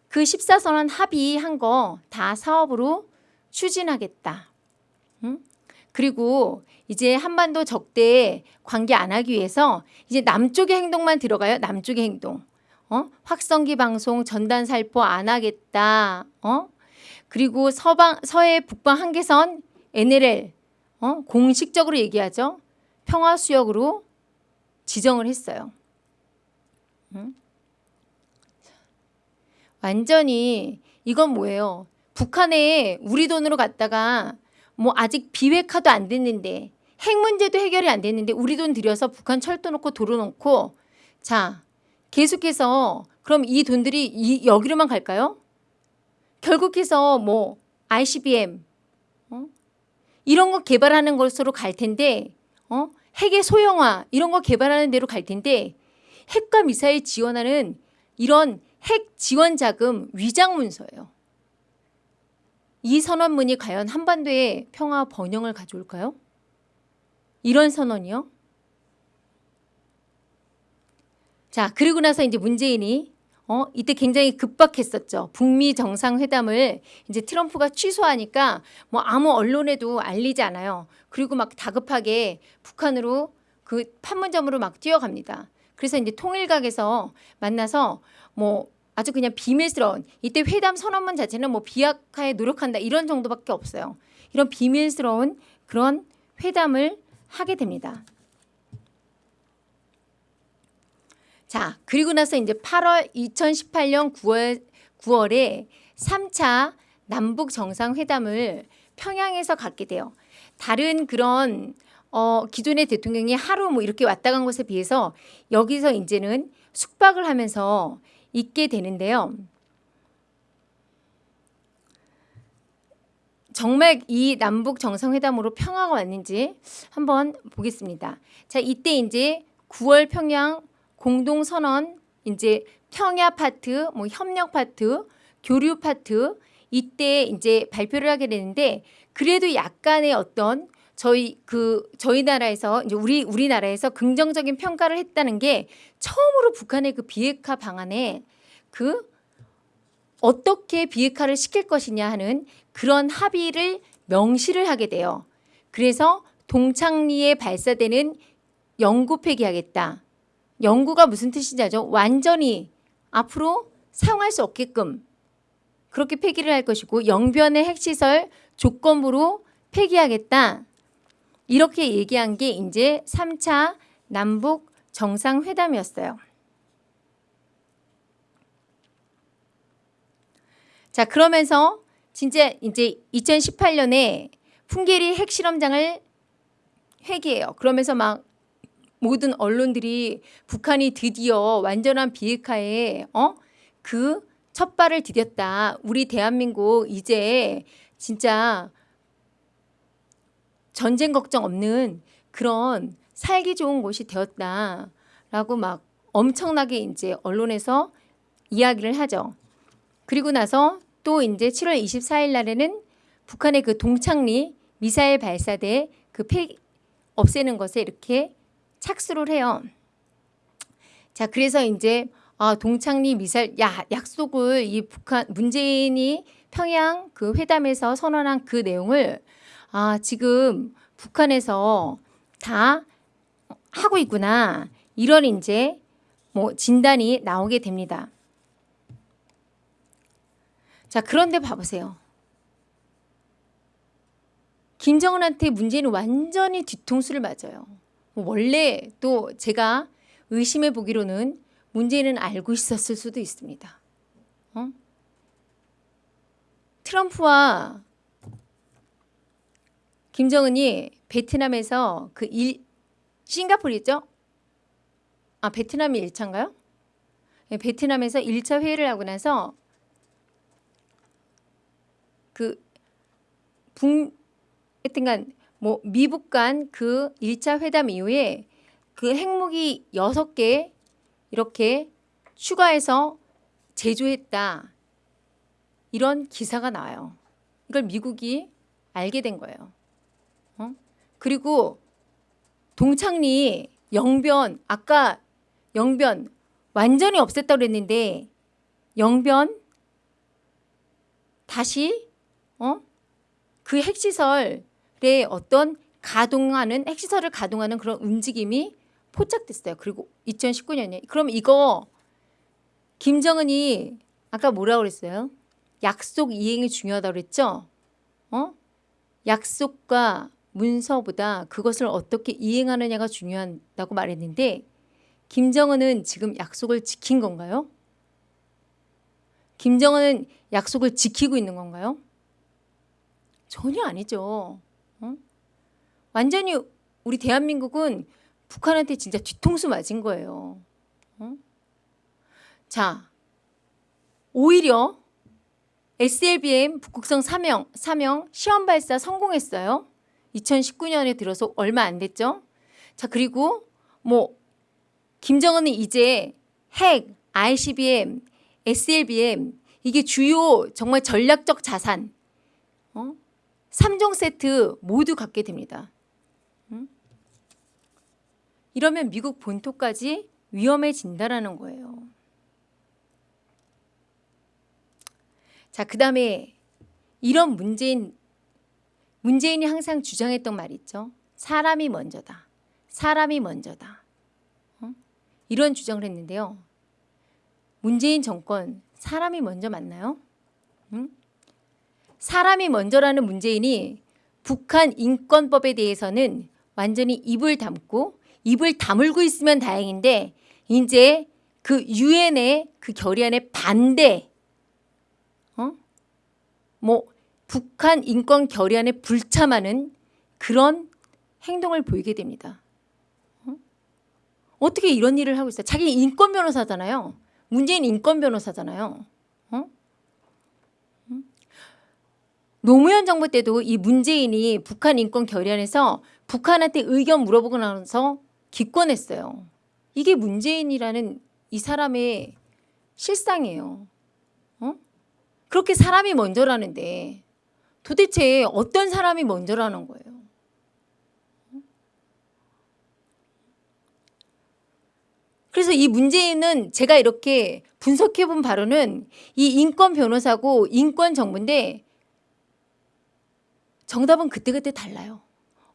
그 14선언 합의한 거 다 사업으로 추진하겠다. 응? 그리고 이제 한반도 적대 관계 안 하기 위해서 이제 남쪽의 행동만 들어가요. 남쪽의 행동. 어? 확성기 방송 전단 살포 안 하겠다. 어? 그리고 서방 서해 북방 한계선 NLL 어? 공식적으로 얘기하죠. 평화 수역으로 지정을 했어요. 응? 완전히 이건 뭐예요? 북한에 우리 돈으로 갔다가 뭐 아직 비핵화도 안 됐는데 핵 문제도 해결이 안 됐는데 우리 돈 들여서 북한 철도 놓고 도로 놓고 자 계속해서 그럼 이 돈들이 이 여기로만 갈까요? 결국해서 뭐 ICBM 어? 이런 거 개발하는 것으로 갈 텐데 어? 핵의 소형화 이런 거 개발하는 대로 갈 텐데 핵과 미사일 지원하는 이런 핵 지원 자금 위장 문서예요. 이 선언문이 과연 한반도의 평화 번영을 가져올까요? 이런 선언이요? 자, 그리고 나서 이제 문재인이 어, 이때 굉장히 급박했었죠. 북미 정상회담을 이제 트럼프가 취소하니까 뭐 아무 언론에도 알리지 않아요. 그리고 막 다급하게 북한으로 그 판문점으로 막 뛰어갑니다. 그래서 이제 통일각에서 만나서 뭐 아주 그냥 비밀스러운 이때 회담 선언문 자체는 뭐 비약화에 노력한다 이런 정도밖에 없어요. 이런 비밀스러운 그런 회담을 하게 됩니다. 자, 그리고 나서 이제 8월 2018년 9월 9월에 3차 남북 정상회담을 평양에서 갖게 돼요. 다른 그런 어, 기존의 대통령이 하루 뭐 이렇게 왔다 간 것에 비해서 여기서 이제는 숙박을 하면서 있게 되는데요. 정말 이 남북 정상회담으로 평화가 왔는지 한번 보겠습니다. 자, 이때 이제 9월 평양 공동 선언 이제 평화 파트, 뭐 협력 파트, 교류 파트 이때 이제 발표를 하게 되는데 그래도 약간의 어떤 저희 그 저희 나라에서 이제 우리 우리나라에서 긍정적인 평가를 했다는 게 처음으로 북한의 그 비핵화 방안에 그 어떻게 비핵화를 시킬 것이냐 하는 그런 합의를 명시를 하게 돼요. 그래서 동창리에 발사되는 영구 폐기하겠다. 영구가 무슨 뜻인지 알죠? 완전히 앞으로 사용할 수 없게끔 그렇게 폐기를 할 것이고 영변의 핵시설 조건부로 폐기하겠다. 이렇게 얘기한 게 이제 3차 남북 정상회담이었어요. 자, 그러면서 진짜 이제 2018년에 풍계리 핵실험장을 회개해요. 그러면서 막 모든 언론들이 북한이 드디어 완전한 비핵화에 어? 그 첫발을 디뎠다. 우리 대한민국 이제 진짜 전쟁 걱정 없는 그런 살기 좋은 곳이 되었다 라고 막 엄청나게 이제 언론에서 이야기를 하죠. 그리고 나서 또 이제 7월 24일 날에는 북한의 그 동창리 미사일 발사대 그 폐, 없애는 것에 이렇게 착수를 해요. 자, 그래서 이제 아, 동창리 미사일 야, 약속을 이 북한 문재인이 평양 그 회담에서 선언한 그 내용을 아, 지금 북한에서 다 하고 있구나. 이런 이제 뭐 진단이 나오게 됩니다. 자, 그런데 봐보세요. 김정은한테 문재인은 완전히 뒤통수를 맞아요. 뭐 원래 또 제가 의심해 보기로는 문재인은 알고 있었을 수도 있습니다. 어? 트럼프와 김정은이 베트남에서 그 일, 싱가포르 죠 아, 베트남이 1차인가요? 네, 베트남에서 1차 회의를 하고 나서 그 북, 하여튼간 뭐 미북 간 그 1차 회담 이후에 그 핵무기 6개 이렇게 추가해서 제조했다. 이런 기사가 나와요. 이걸 미국이 알게 된 거예요. 어? 그리고 동창리 영변 아까 영변 완전히 없앴다고 그랬는데 영변 다시 어? 그 핵시설 에 어떤 가동하는 핵시설을 가동하는 그런 움직임이 포착됐어요. 그리고 2019년에 그럼 이거 김정은이 아까 뭐라고 그랬어요? 약속 이행이 중요하다고 그랬죠? 어? 약속과 문서보다 그것을 어떻게 이행하느냐가 중요하다고 말했는데 김정은은 지금 약속을 지킨 건가요? 김정은은 약속을 지키고 있는 건가요? 전혀 아니죠. 어? 완전히 우리 대한민국은 북한한테 진짜 뒤통수 맞은 거예요. 어? 자, 오히려 SLBM 북극성 3형, 3형 시험 발사 성공했어요. 2019년에 들어서 얼마 안 됐죠. 자, 그리고 뭐 김정은은 이제 핵, ICBM, SLBM 이게 주요 정말 전략적 자산 어? 3종 세트 모두 갖게 됩니다. 응? 이러면 미국 본토까지 위험해진다라는 거예요. 자, 그 다음에 이런 문재인, 문재인이 항상 주장했던 말 있죠. 사람이 먼저다. 사람이 먼저다. 어? 이런 주장을 했는데요. 문재인 정권 사람이 먼저 맞나요? 응? 사람이 먼저라는 문재인이 북한 인권법에 대해서는 완전히 입을 담고 입을 다물고 있으면 다행인데 이제 그 유엔의 그 결의안에 반대 어? 뭐 북한 인권 결의안에 불참하는 그런 행동을 보이게 됩니다. 어? 어떻게 이런 일을 하고 있어요? 자기 인권 변호사잖아요. 문재인 인권 변호사잖아요. 어? 노무현 정부 때도 이 문재인이 북한 인권 결의안에서 북한한테 의견 물어보고 나서 기권했어요. 이게 문재인이라는 이 사람의 실상이에요. 어? 그렇게 사람이 먼저라는데 도대체 어떤 사람이 먼저라는 거예요. 그래서 이 문재인은 제가 이렇게 분석해 본 바로는 이 인권 변호사고 인권 정부인데 정답은 그때그때 달라요.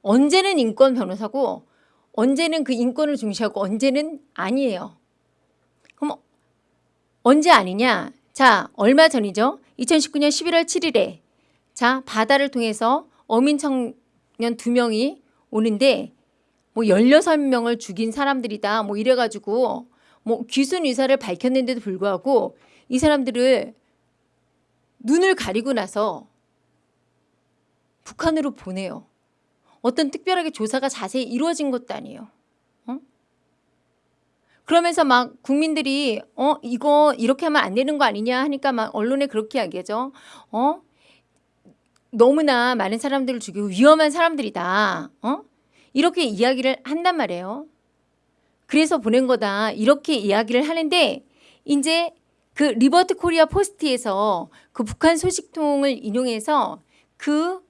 언제는 인권 변호사고 언제는 그 인권을 중시하고 언제는 아니에요. 그럼 언제 아니냐? 자, 얼마 전이죠? 2019년 11월 7일에 자, 바다를 통해서 어민 청년 두 명이 오는데 뭐 16명을 죽인 사람들이다. 뭐 이래 가지고 뭐 귀순 의사를 밝혔는데도 불구하고 이 사람들을 눈을 가리고 나서 북한으로 보내요. 어떤 특별하게 조사가 자세히 이루어진 것도 아니에요. 어? 그러면서 막 국민들이 어 이거 이렇게 하면 안 되는 거 아니냐 하니까 막 언론에 그렇게 이야기하죠. 어 너무나 많은 사람들을 죽이고 위험한 사람들이다. 어 이렇게 이야기를 한단 말이에요. 그래서 보낸 거다. 이렇게 이야기를 하는데 이제 그 리버티 코리아 포스트에서 그 북한 소식통을 인용해서 그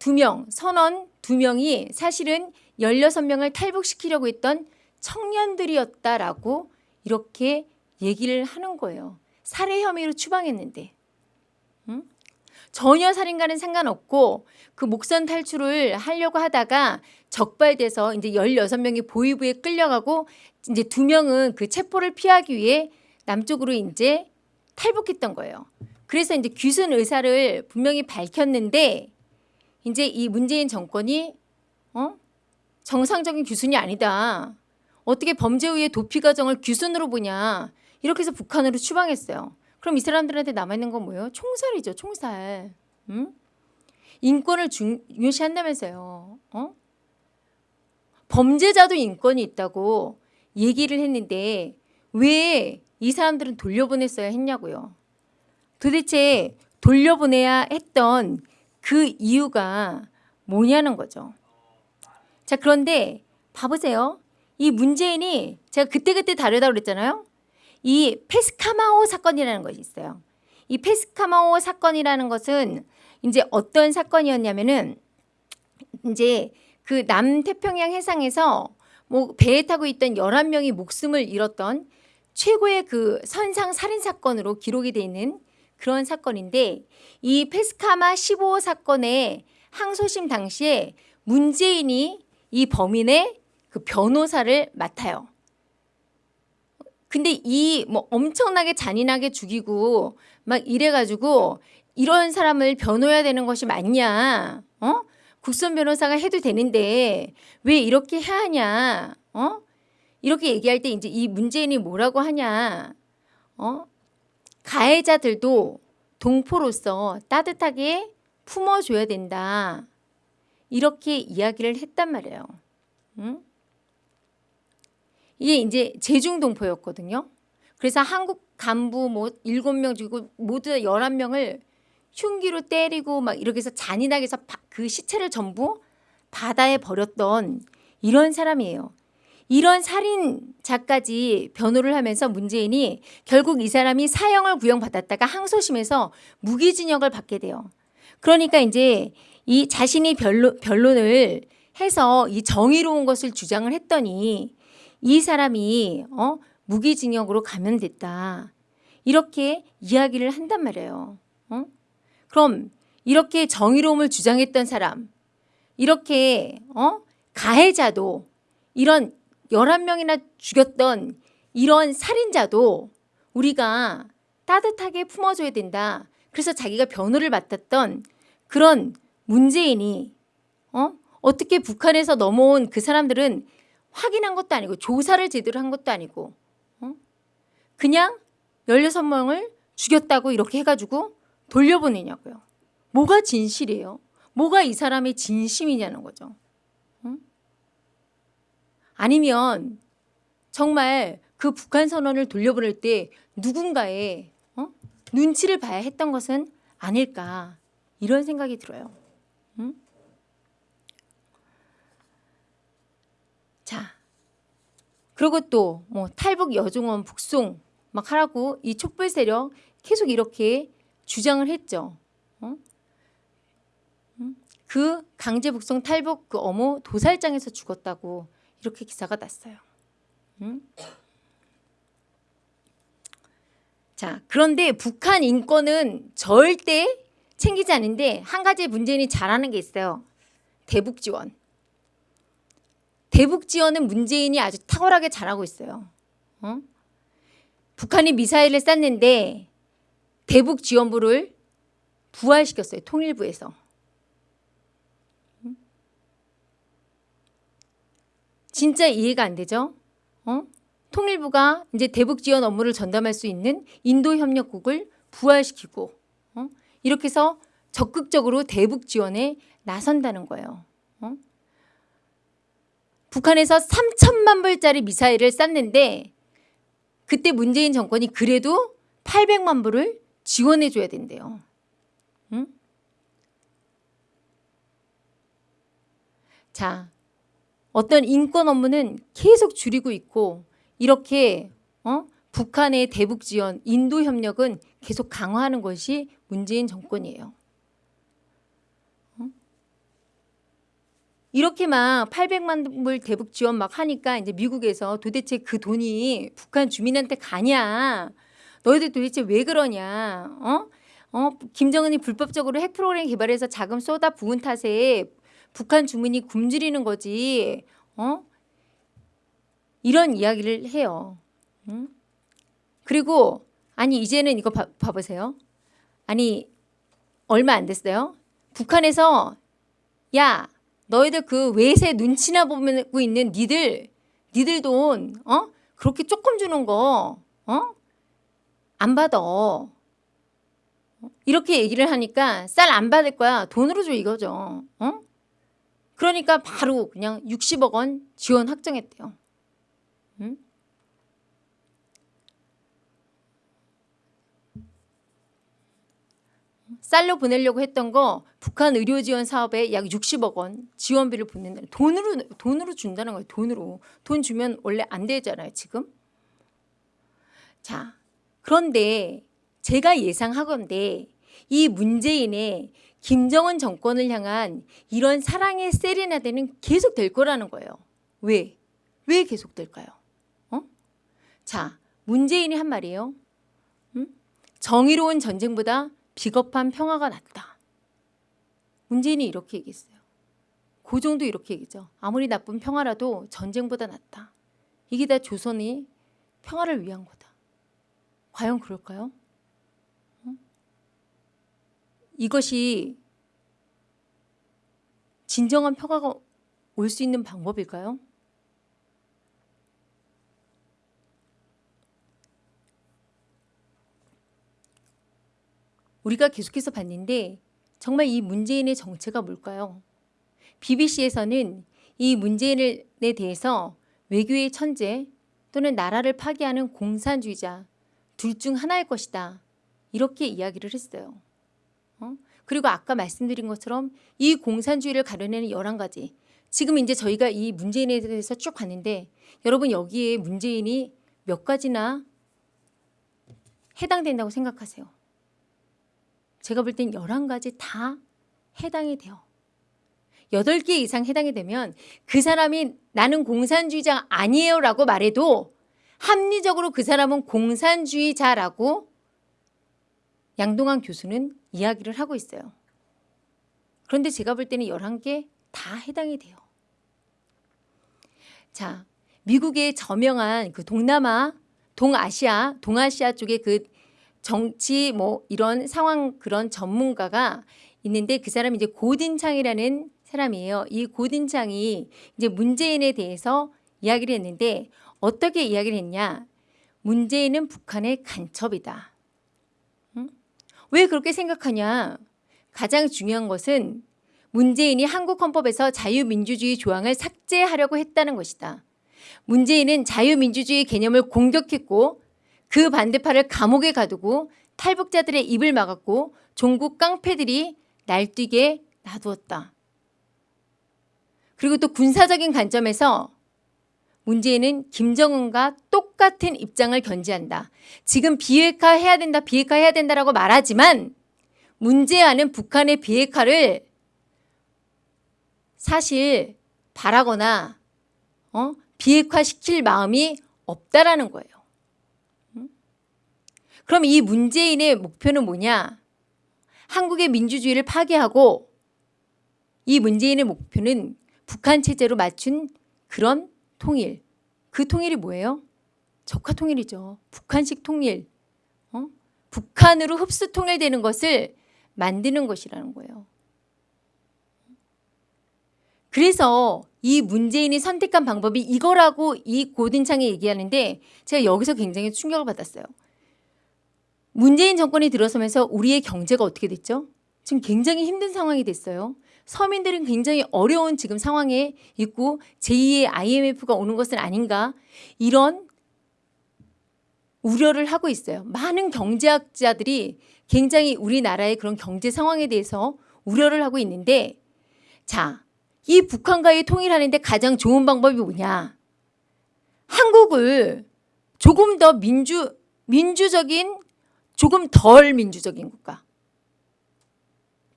두 명, 선원 두 명이 사실은 16명을 탈북시키려고 했던 청년들이었다라고 이렇게 얘기를 하는 거예요. 살해 혐의로 추방했는데. 응? 전혀 살인과는 상관없고 그 목선 탈출을 하려고 하다가 적발돼서 이제 16명이 보위부에 끌려가고 이제 두 명은 그 체포를 피하기 위해 남쪽으로 이제 탈북했던 거예요. 그래서 이제 귀순 의사를 분명히 밝혔는데 이제 이 문재인 정권이 어? 정상적인 귀순이 아니다. 어떻게 범죄 후에 도피 과정을 귀순으로 보냐. 이렇게 해서 북한으로 추방했어요. 그럼 이 사람들한테 남아있는 건 뭐예요? 총살이죠. 총살. 응? 인권을 중요시한다면서요. 어? 범죄자도 인권이 있다고 얘기를 했는데 왜 이 사람들은 돌려보냈어야 했냐고요. 도대체 돌려보내야 했던 그 이유가 뭐냐는 거죠. 자, 그런데 봐보세요. 이 문재인이 제가 그때그때 다르다고 그랬잖아요. 이 페스카마오 사건이라는 것이 있어요. 이 페스카마오 사건이라는 것은 이제 어떤 사건이었냐면은 이제 그 남태평양 해상에서 뭐 배에 타고 있던 11명이 목숨을 잃었던 최고의 그 선상 살인 사건으로 기록이 돼 있는 그런 사건인데 이 페스카마 15호 사건의 항소심 당시에 문재인이 이 범인의 그 변호사를 맡아요. 근데 이 뭐 엄청나게 잔인하게 죽이고 막 이래가지고 이런 사람을 변호해야 되는 것이 맞냐? 어? 국선 변호사가 해도 되는데 왜 이렇게 해야 하냐? 어? 이렇게 얘기할 때 이제 이 문재인이 뭐라고 하냐? 어? 가해자들도 동포로서 따뜻하게 품어줘야 된다. 이렇게 이야기를 했단 말이에요. 응? 이게 이제 제중동포였거든요. 그래서 한국 간부 뭐 일곱 명 죽이고 모두 11명을 흉기로 때리고 막 이렇게 해서 잔인하게 해서 그 시체를 전부 바다에 버렸던 이런 사람이에요. 이런 살인자까지 변호를 하면서 문재인이 결국 이 사람이 사형을 구형받았다가 항소심에서 무기징역을 받게 돼요. 그러니까 이제 이 자신이 변론, 변론을 해서 이 정의로운 것을 주장을 했더니 이 사람이 어? 무기징역으로 가면 됐다. 이렇게 이야기를 한단 말이에요. 어? 그럼 이렇게 정의로움을 주장했던 사람, 이렇게 어? 가해자도 이런 11명이나 죽였던 이런 살인자도 우리가 따뜻하게 품어줘야 된다. 그래서 자기가 변호를 맡았던 그런 문재인이 어? 어떻게 북한에서 넘어온 그 사람들은 확인한 것도 아니고 조사를 제대로 한 것도 아니고 어? 그냥 16명을 죽였다고 이렇게 해가지고 돌려보내냐고요. 뭐가 진실이에요? 뭐가 이 사람의 진심이냐는 거죠. 아니면 정말 그 북한 선언을 돌려보낼 때 누군가의 어? 눈치를 봐야 했던 것은 아닐까 이런 생각이 들어요. 응? 자, 그리고 또 뭐 탈북 여중원 북송 막 하라고 이 촛불 세력 계속 이렇게 주장을 했죠. 어? 응? 그 강제 북송 탈북 그 어머 도살장에서 죽었다고 이렇게 기사가 났어요. 응? 자, 그런데 북한 인권은 절대 챙기지 않는데 한 가지 문재인이 잘하는 게 있어요. 대북 지원. 대북 지원은 문재인이 아주 탁월하게 잘하고 있어요. 어? 북한이 미사일을 쐈는데 대북 지원부를 부활시켰어요. 통일부에서. 음? 진짜 이해가 안 되죠? 어? 통일부가 이제 대북 지원 업무를 전담할 수 있는 인도 협력국을 부활시키고 어? 이렇게 해서 적극적으로 대북 지원에 나선다는 거예요. 어? 북한에서 3천만 불짜리 미사일을 쐈는데 그때 문재인 정권이 그래도 800만 불을 지원해 줘야 된대요. 응? 자, 어떤 인권 업무는 계속 줄이고 있고 이렇게 어? 북한의 대북 지원, 인도 협력은 계속 강화하는 것이 문재인 정권이에요. 어? 이렇게 막 800만 불 대북 지원 막 하니까 이제 미국에서 도대체 그 돈이 북한 주민한테 가냐? 너희들 도대체 왜 그러냐? 어? 어? 김정은이 불법적으로 핵 프로그램 개발해서 자금 쏟아 부은 탓에 북한 주민이 굶주리는 거지. 어? 이런 이야기를 해요. 응? 그리고 아니 이제는 이거 봐, 봐보세요. 아니 얼마 안 됐어요. 북한에서 야 너희들 그 외세 눈치나 보고 있는 니들 니들 돈 어? 그렇게 조금 주는 거 어? 안 받아. 이렇게 얘기를 하니까 쌀 안 받을 거야. 돈으로 줘 이거죠. 어? 그러니까 바로 그냥 60억 원 지원 확정했대요. 응? 쌀로 보내려고 했던 거 북한 의료 지원 사업에 약 60억 원 지원비를 붓는다는 돈으로 돈으로 준다는 거예요. 돈으로 돈 주면 원래 안 되잖아요. 지금. 자 그런데 제가 예상하건대 이 문재인의 김정은 정권을 향한 이런 사랑의 세레나데는 계속 될 거라는 거예요. 왜? 왜 계속 될까요? 어? 자, 문재인이 한 말이에요. 음? 정의로운 전쟁보다 비겁한 평화가 낫다. 문재인이 이렇게 얘기했어요. 고종도 이렇게 얘기죠. 아무리 나쁜 평화라도 전쟁보다 낫다. 이게 다 조선이 평화를 위한 거다. 과연 그럴까요? 어? 이것이 진정한 평화가 올 수 있는 방법일까요? 우리가 계속해서 봤는데 정말 이 문재인의 정체가 뭘까요? BBC에서는 이 문재인에 대해서 외교의 천재 또는 나라를 파괴하는 공산주의자 둘 중 하나일 것이다. 이렇게 이야기를 했어요. 어? 그리고 아까 말씀드린 것처럼 이 공산주의를 가려내는 11가지 지금 이제 저희가 이 문재인에 대해서 쭉 봤는데 여러분 여기에 문재인이 몇 가지나 해당된다고 생각하세요? 제가 볼 땐 11가지 다 해당이 돼요. 8개 이상 해당이 되면 그 사람이 나는 공산주의자 아니에요 라고 말해도 합리적으로 그 사람은 공산주의자라고 양동환 교수는 이야기를 하고 있어요. 그런데 제가 볼 때는 11개 다 해당이 돼요. 자, 미국의 저명한 그 동남아, 동아시아, 동아시아 쪽의 그 정치 뭐 이런 상황 그런 전문가가 있는데 그 사람이 이제 고딘창이라는 사람이에요. 이 고딘창이 이제 문재인에 대해서 이야기를 했는데 어떻게 이야기를 했냐? 문재인은 북한의 간첩이다. 응? 왜 그렇게 생각하냐? 가장 중요한 것은 문재인이 한국 헌법에서 자유민주주의 조항을 삭제하려고 했다는 것이다. 문재인은 자유민주주의 개념을 공격했고 그 반대파를 감옥에 가두고 탈북자들의 입을 막았고 종국 깡패들이 날뛰게 놔두었다. 그리고 또 군사적인 관점에서 문재인은 김정은과 똑같은 입장을 견지한다. 지금 비핵화 해야 된다, 비핵화 해야 된다라고 말하지만 문제아는 북한의 비핵화를 사실 바라거나 어? 비핵화시킬 마음이 없다라는 거예요. 그럼 이 문재인의 목표는 뭐냐? 한국의 민주주의를 파괴하고 이 문재인의 목표는 북한 체제로 맞춘 그런 통일. 그 통일이 뭐예요? 적화 통일이죠. 북한식 통일. 어? 북한으로 흡수 통일되는 것을 만드는 것이라는 거예요. 그래서 이 문재인이 선택한 방법이 이거라고 이 고든창에 얘기하는데 제가 여기서 굉장히 충격을 받았어요. 문재인 정권이 들어서면서 우리의 경제가 어떻게 됐죠? 지금 굉장히 힘든 상황이 됐어요. 서민들은 굉장히 어려운 지금 상황에 있고 제2의 IMF가 오는 것은 아닌가 이런 우려를 하고 있어요. 많은 경제학자들이 굉장히 우리나라의 그런 경제 상황에 대해서 우려를 하고 있는데 자, 이 북한과의 통일하는데 가장 좋은 방법이 뭐냐? 한국을 조금 더 민주 민주적인 조금 덜 민주적인 국가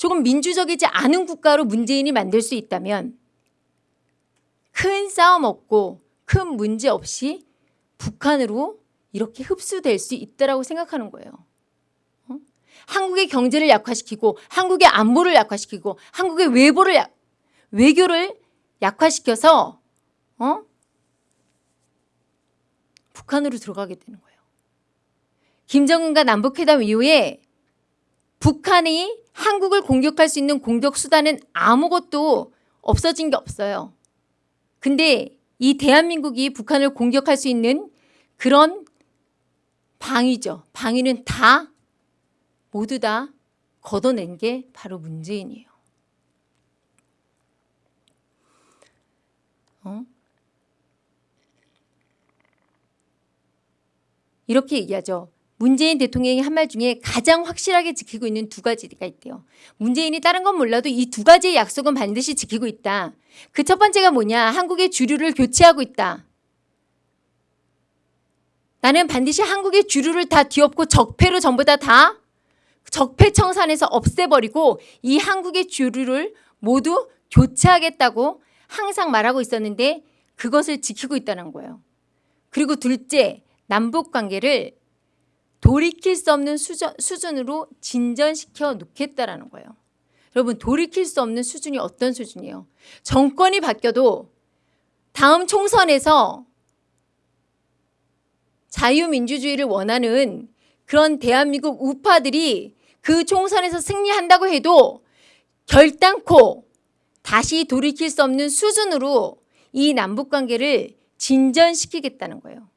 조금 민주적이지 않은 국가로 문재인이 만들 수 있다면 큰 싸움 없고 큰 문제 없이 북한으로 이렇게 흡수될 수 있다라고 생각하는 거예요. 어? 한국의 경제를 약화시키고 한국의 안보를 약화시키고 한국의 외보를 약, 외교를 약화시켜서 어? 북한으로 들어가게 되는 거예요. 김정은과 남북회담 이후에 북한이 한국을 공격할 수 있는 공격 수단은 아무것도 없어진 게 없어요. 근데 이 대한민국이 북한을 공격할 수 있는 그런 방위죠. 방위는 다 모두 다 걷어낸 게 바로 문재인이에요. 어? 이렇게 얘기하죠. 문재인 대통령이 한 말 중에 가장 확실하게 지키고 있는 두 가지가 있대요. 문재인이 다른 건 몰라도 이 두 가지의 약속은 반드시 지키고 있다. 그 첫 번째가 뭐냐? 한국의 주류를 교체하고 있다. 나는 반드시 한국의 주류를 다 뒤엎고 적폐로 전부 다 다 적폐 청산해서 없애버리고 이 한국의 주류를 모두 교체하겠다고 항상 말하고 있었는데 그것을 지키고 있다는 거예요. 그리고 둘째, 남북 관계를 돌이킬 수 없는 수준, 수준으로 진전시켜 놓겠다라는 거예요. 여러분 돌이킬 수 없는 수준이 어떤 수준이에요? 정권이 바뀌어도 다음 총선에서 자유민주주의를 원하는 그런 대한민국 우파들이 그 총선에서 승리한다고 해도 결단코 다시 돌이킬 수 없는 수준으로 이 남북관계를 진전시키겠다는 거예요.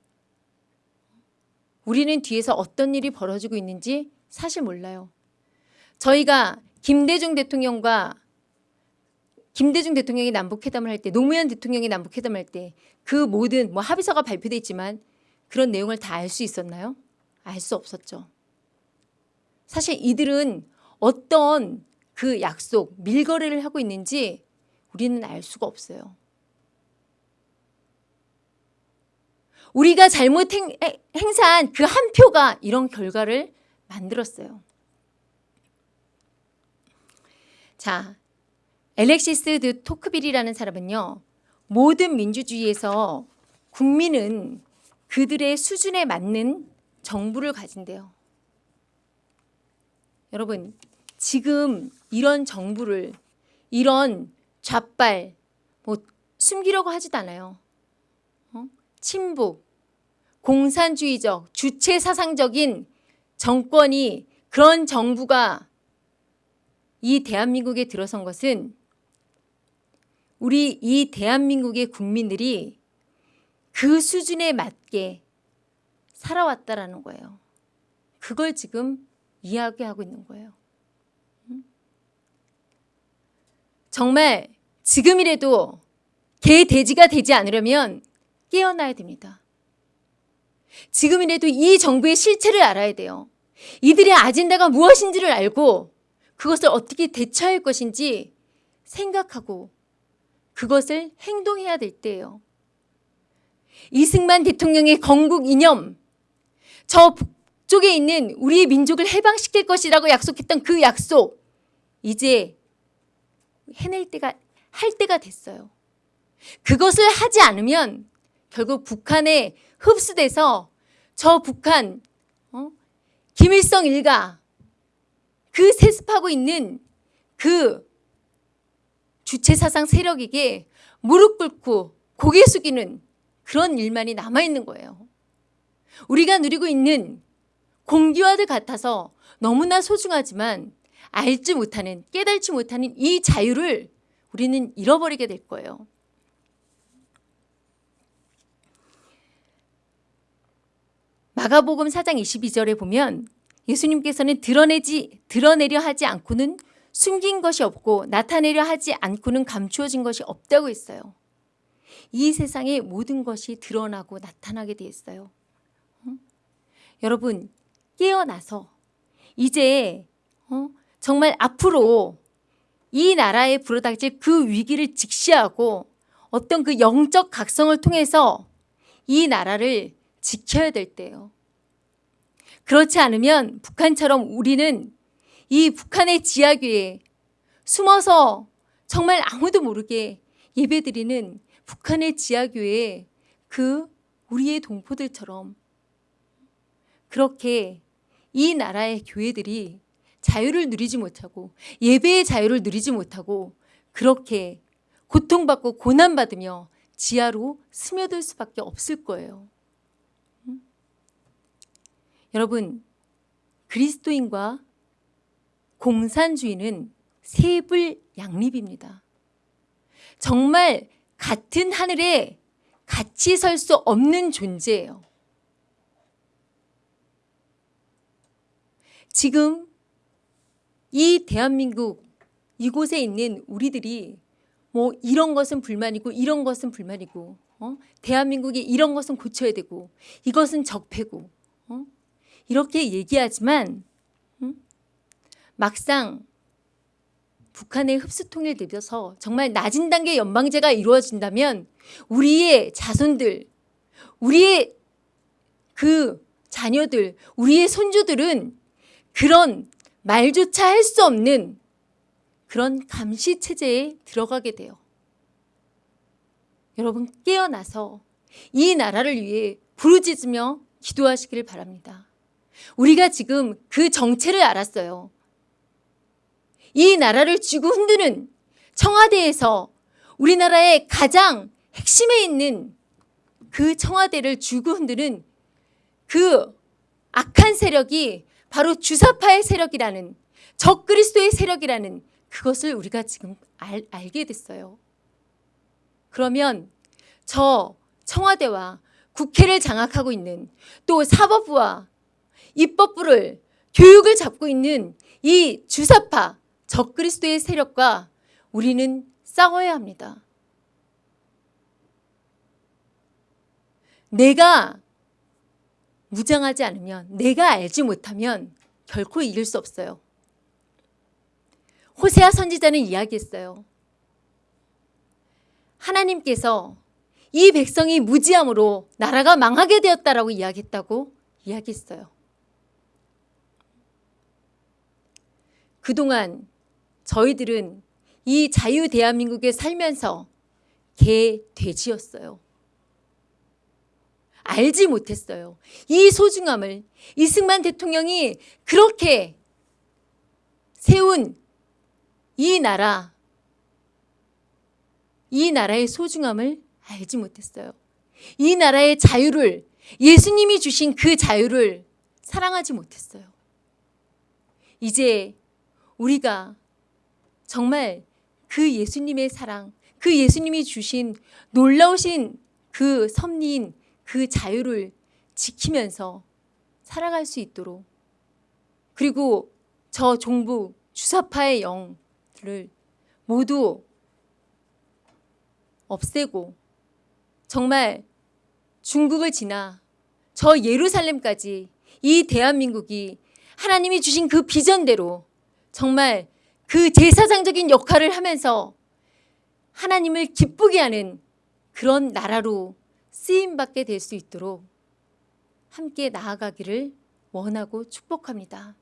우리는 뒤에서 어떤 일이 벌어지고 있는지 사실 몰라요. 저희가 김대중 대통령과 김대중 대통령이 남북회담을 할 때, 노무현 대통령이 남북회담을 할 때 그 모든 뭐 합의서가 발표돼 있지만 그런 내용을 다 알 수 있었나요? 알 수 없었죠. 사실 이들은 어떤 그 약속, 밀거래를 하고 있는지 우리는 알 수가 없어요. 우리가 잘못 행, 행사한 그 한 표가 이런 결과를 만들었어요. 자, 엘렉시스 드 토크빌이라는 사람은요. 모든 민주주의에서 국민은 그들의 수준에 맞는 정부를 가진대요. 여러분, 지금 이런 정부를 이런 좌빨 뭐 숨기려고 하지도 않아요. 어? 친북, 공산주의적, 주체 사상적인 정권이 그런 정부가 이 대한민국에 들어선 것은 우리 이 대한민국의 국민들이 그 수준에 맞게 살아왔다라는 거예요. 그걸 지금 이야기하고 있는 거예요. 정말 지금이라도 개 돼지가 되지 않으려면 깨어나야 됩니다. 지금이라도 이 정부의 실체를 알아야 돼요. 이들의 아젠다가 무엇인지를 알고 그것을 어떻게 대처할 것인지 생각하고 그것을 행동해야 될 때예요. 이승만 대통령의 건국 이념, 저 북쪽에 있는 우리의 민족을 해방시킬 것이라고 약속했던 그 약속, 이제 해낼 때가, 할 때가 됐어요. 그것을 하지 않으면 결국 북한에 흡수돼서 저 북한, 어? 김일성 일가, 그 세습하고 있는 그 주체사상 세력에게 무릎 꿇고 고개 숙이는 그런 일만이 남아있는 거예요. 우리가 누리고 있는 공기와도 같아서 너무나 소중하지만 알지 못하는 깨달지 못하는 이 자유를 우리는 잃어버리게 될 거예요. 마가복음 4장 22절에 보면 예수님께서는 드러내지 드러내려 하지 않고는 숨긴 것이 없고 나타내려 하지 않고는 감추어진 것이 없다고 했어요. 이 세상의 모든 것이 드러나고 나타나게 돼 있어요. 응? 여러분 깨어나서 이제 어? 정말 앞으로 이 나라에 불어닥칠 그 위기를 직시하고 어떤 그 영적 각성을 통해서 이 나라를 지켜야 될 때예요. 그렇지 않으면 북한처럼 우리는 이 북한의 지하교에 숨어서 정말 아무도 모르게 예배드리는 북한의 지하교회 그 우리의 동포들처럼 그렇게 이 나라의 교회들이 자유를 누리지 못하고 예배의 자유를 누리지 못하고 그렇게 고통받고 고난받으며 지하로 스며들 수밖에 없을 거예요. 음? 여러분 그리스도인과 공산주의는 세불 양립입니다. 정말 같은 하늘에 같이 설 수 없는 존재예요. 지금 이 대한민국 이곳에 있는 우리들이 뭐 이런 것은 불만이고 이런 것은 불만이고 어? 대한민국이 이런 것은 고쳐야 되고 이것은 적폐고 어? 이렇게 얘기하지만 음? 막상 북한의 흡수 통일 되면서 정말 낮은 단계 연방제가 이루어진다면 우리의 자손들, 우리의 그 자녀들, 우리의 손주들은 그런 말조차 할 수 없는 그런 감시 체제에 들어가게 돼요. 여러분 깨어나서 이 나라를 위해 부르짖으며 기도하시기를 바랍니다. 우리가 지금 그 정체를 알았어요. 이 나라를 쥐고 흔드는 청와대에서 우리나라의 가장 핵심에 있는 그 청와대를 쥐고 흔드는 그 악한 세력이 바로 주사파의 세력이라는 적그리스도의 세력이라는 그것을 우리가 지금 알, 알게 됐어요. 그러면 저 청와대와 국회를 장악하고 있는 또 사법부와 입법부를 교육을 잡고 있는 이 주사파 적그리스도의 세력과 우리는 싸워야 합니다. 내가 무장하지 않으면 내가 알지 못하면 결코 이길 수 없어요. 호세아 선지자는 이야기했어요. 하나님께서 이 백성이 무지함으로 나라가 망하게 되었다라고 이야기했다고 이야기했어요. 그동안 저희들은 이 자유 대한민국에 살면서 개 돼지였어요. 알지 못했어요. 이 소중함을 이승만 대통령이 그렇게 세운 이 나라, 이 나라의 소중함을 알지 못했어요. 이 나라의 자유를, 예수님이 주신 그 자유를 사랑하지 못했어요. 이제 우리가 정말 그 예수님의 사랑, 그 예수님이 주신 놀라우신 그 섭리인 그 자유를 지키면서 살아갈 수 있도록 그리고 저 종북 주사파의 영들을 모두 없애고 정말 중국을 지나 저 예루살렘까지 이 대한민국이 하나님이 주신 그 비전대로 정말 그 제사장적인 역할을 하면서 하나님을 기쁘게 하는 그런 나라로 쓰임받게 될 수 있도록 함께 나아가기를 원하고 축복합니다.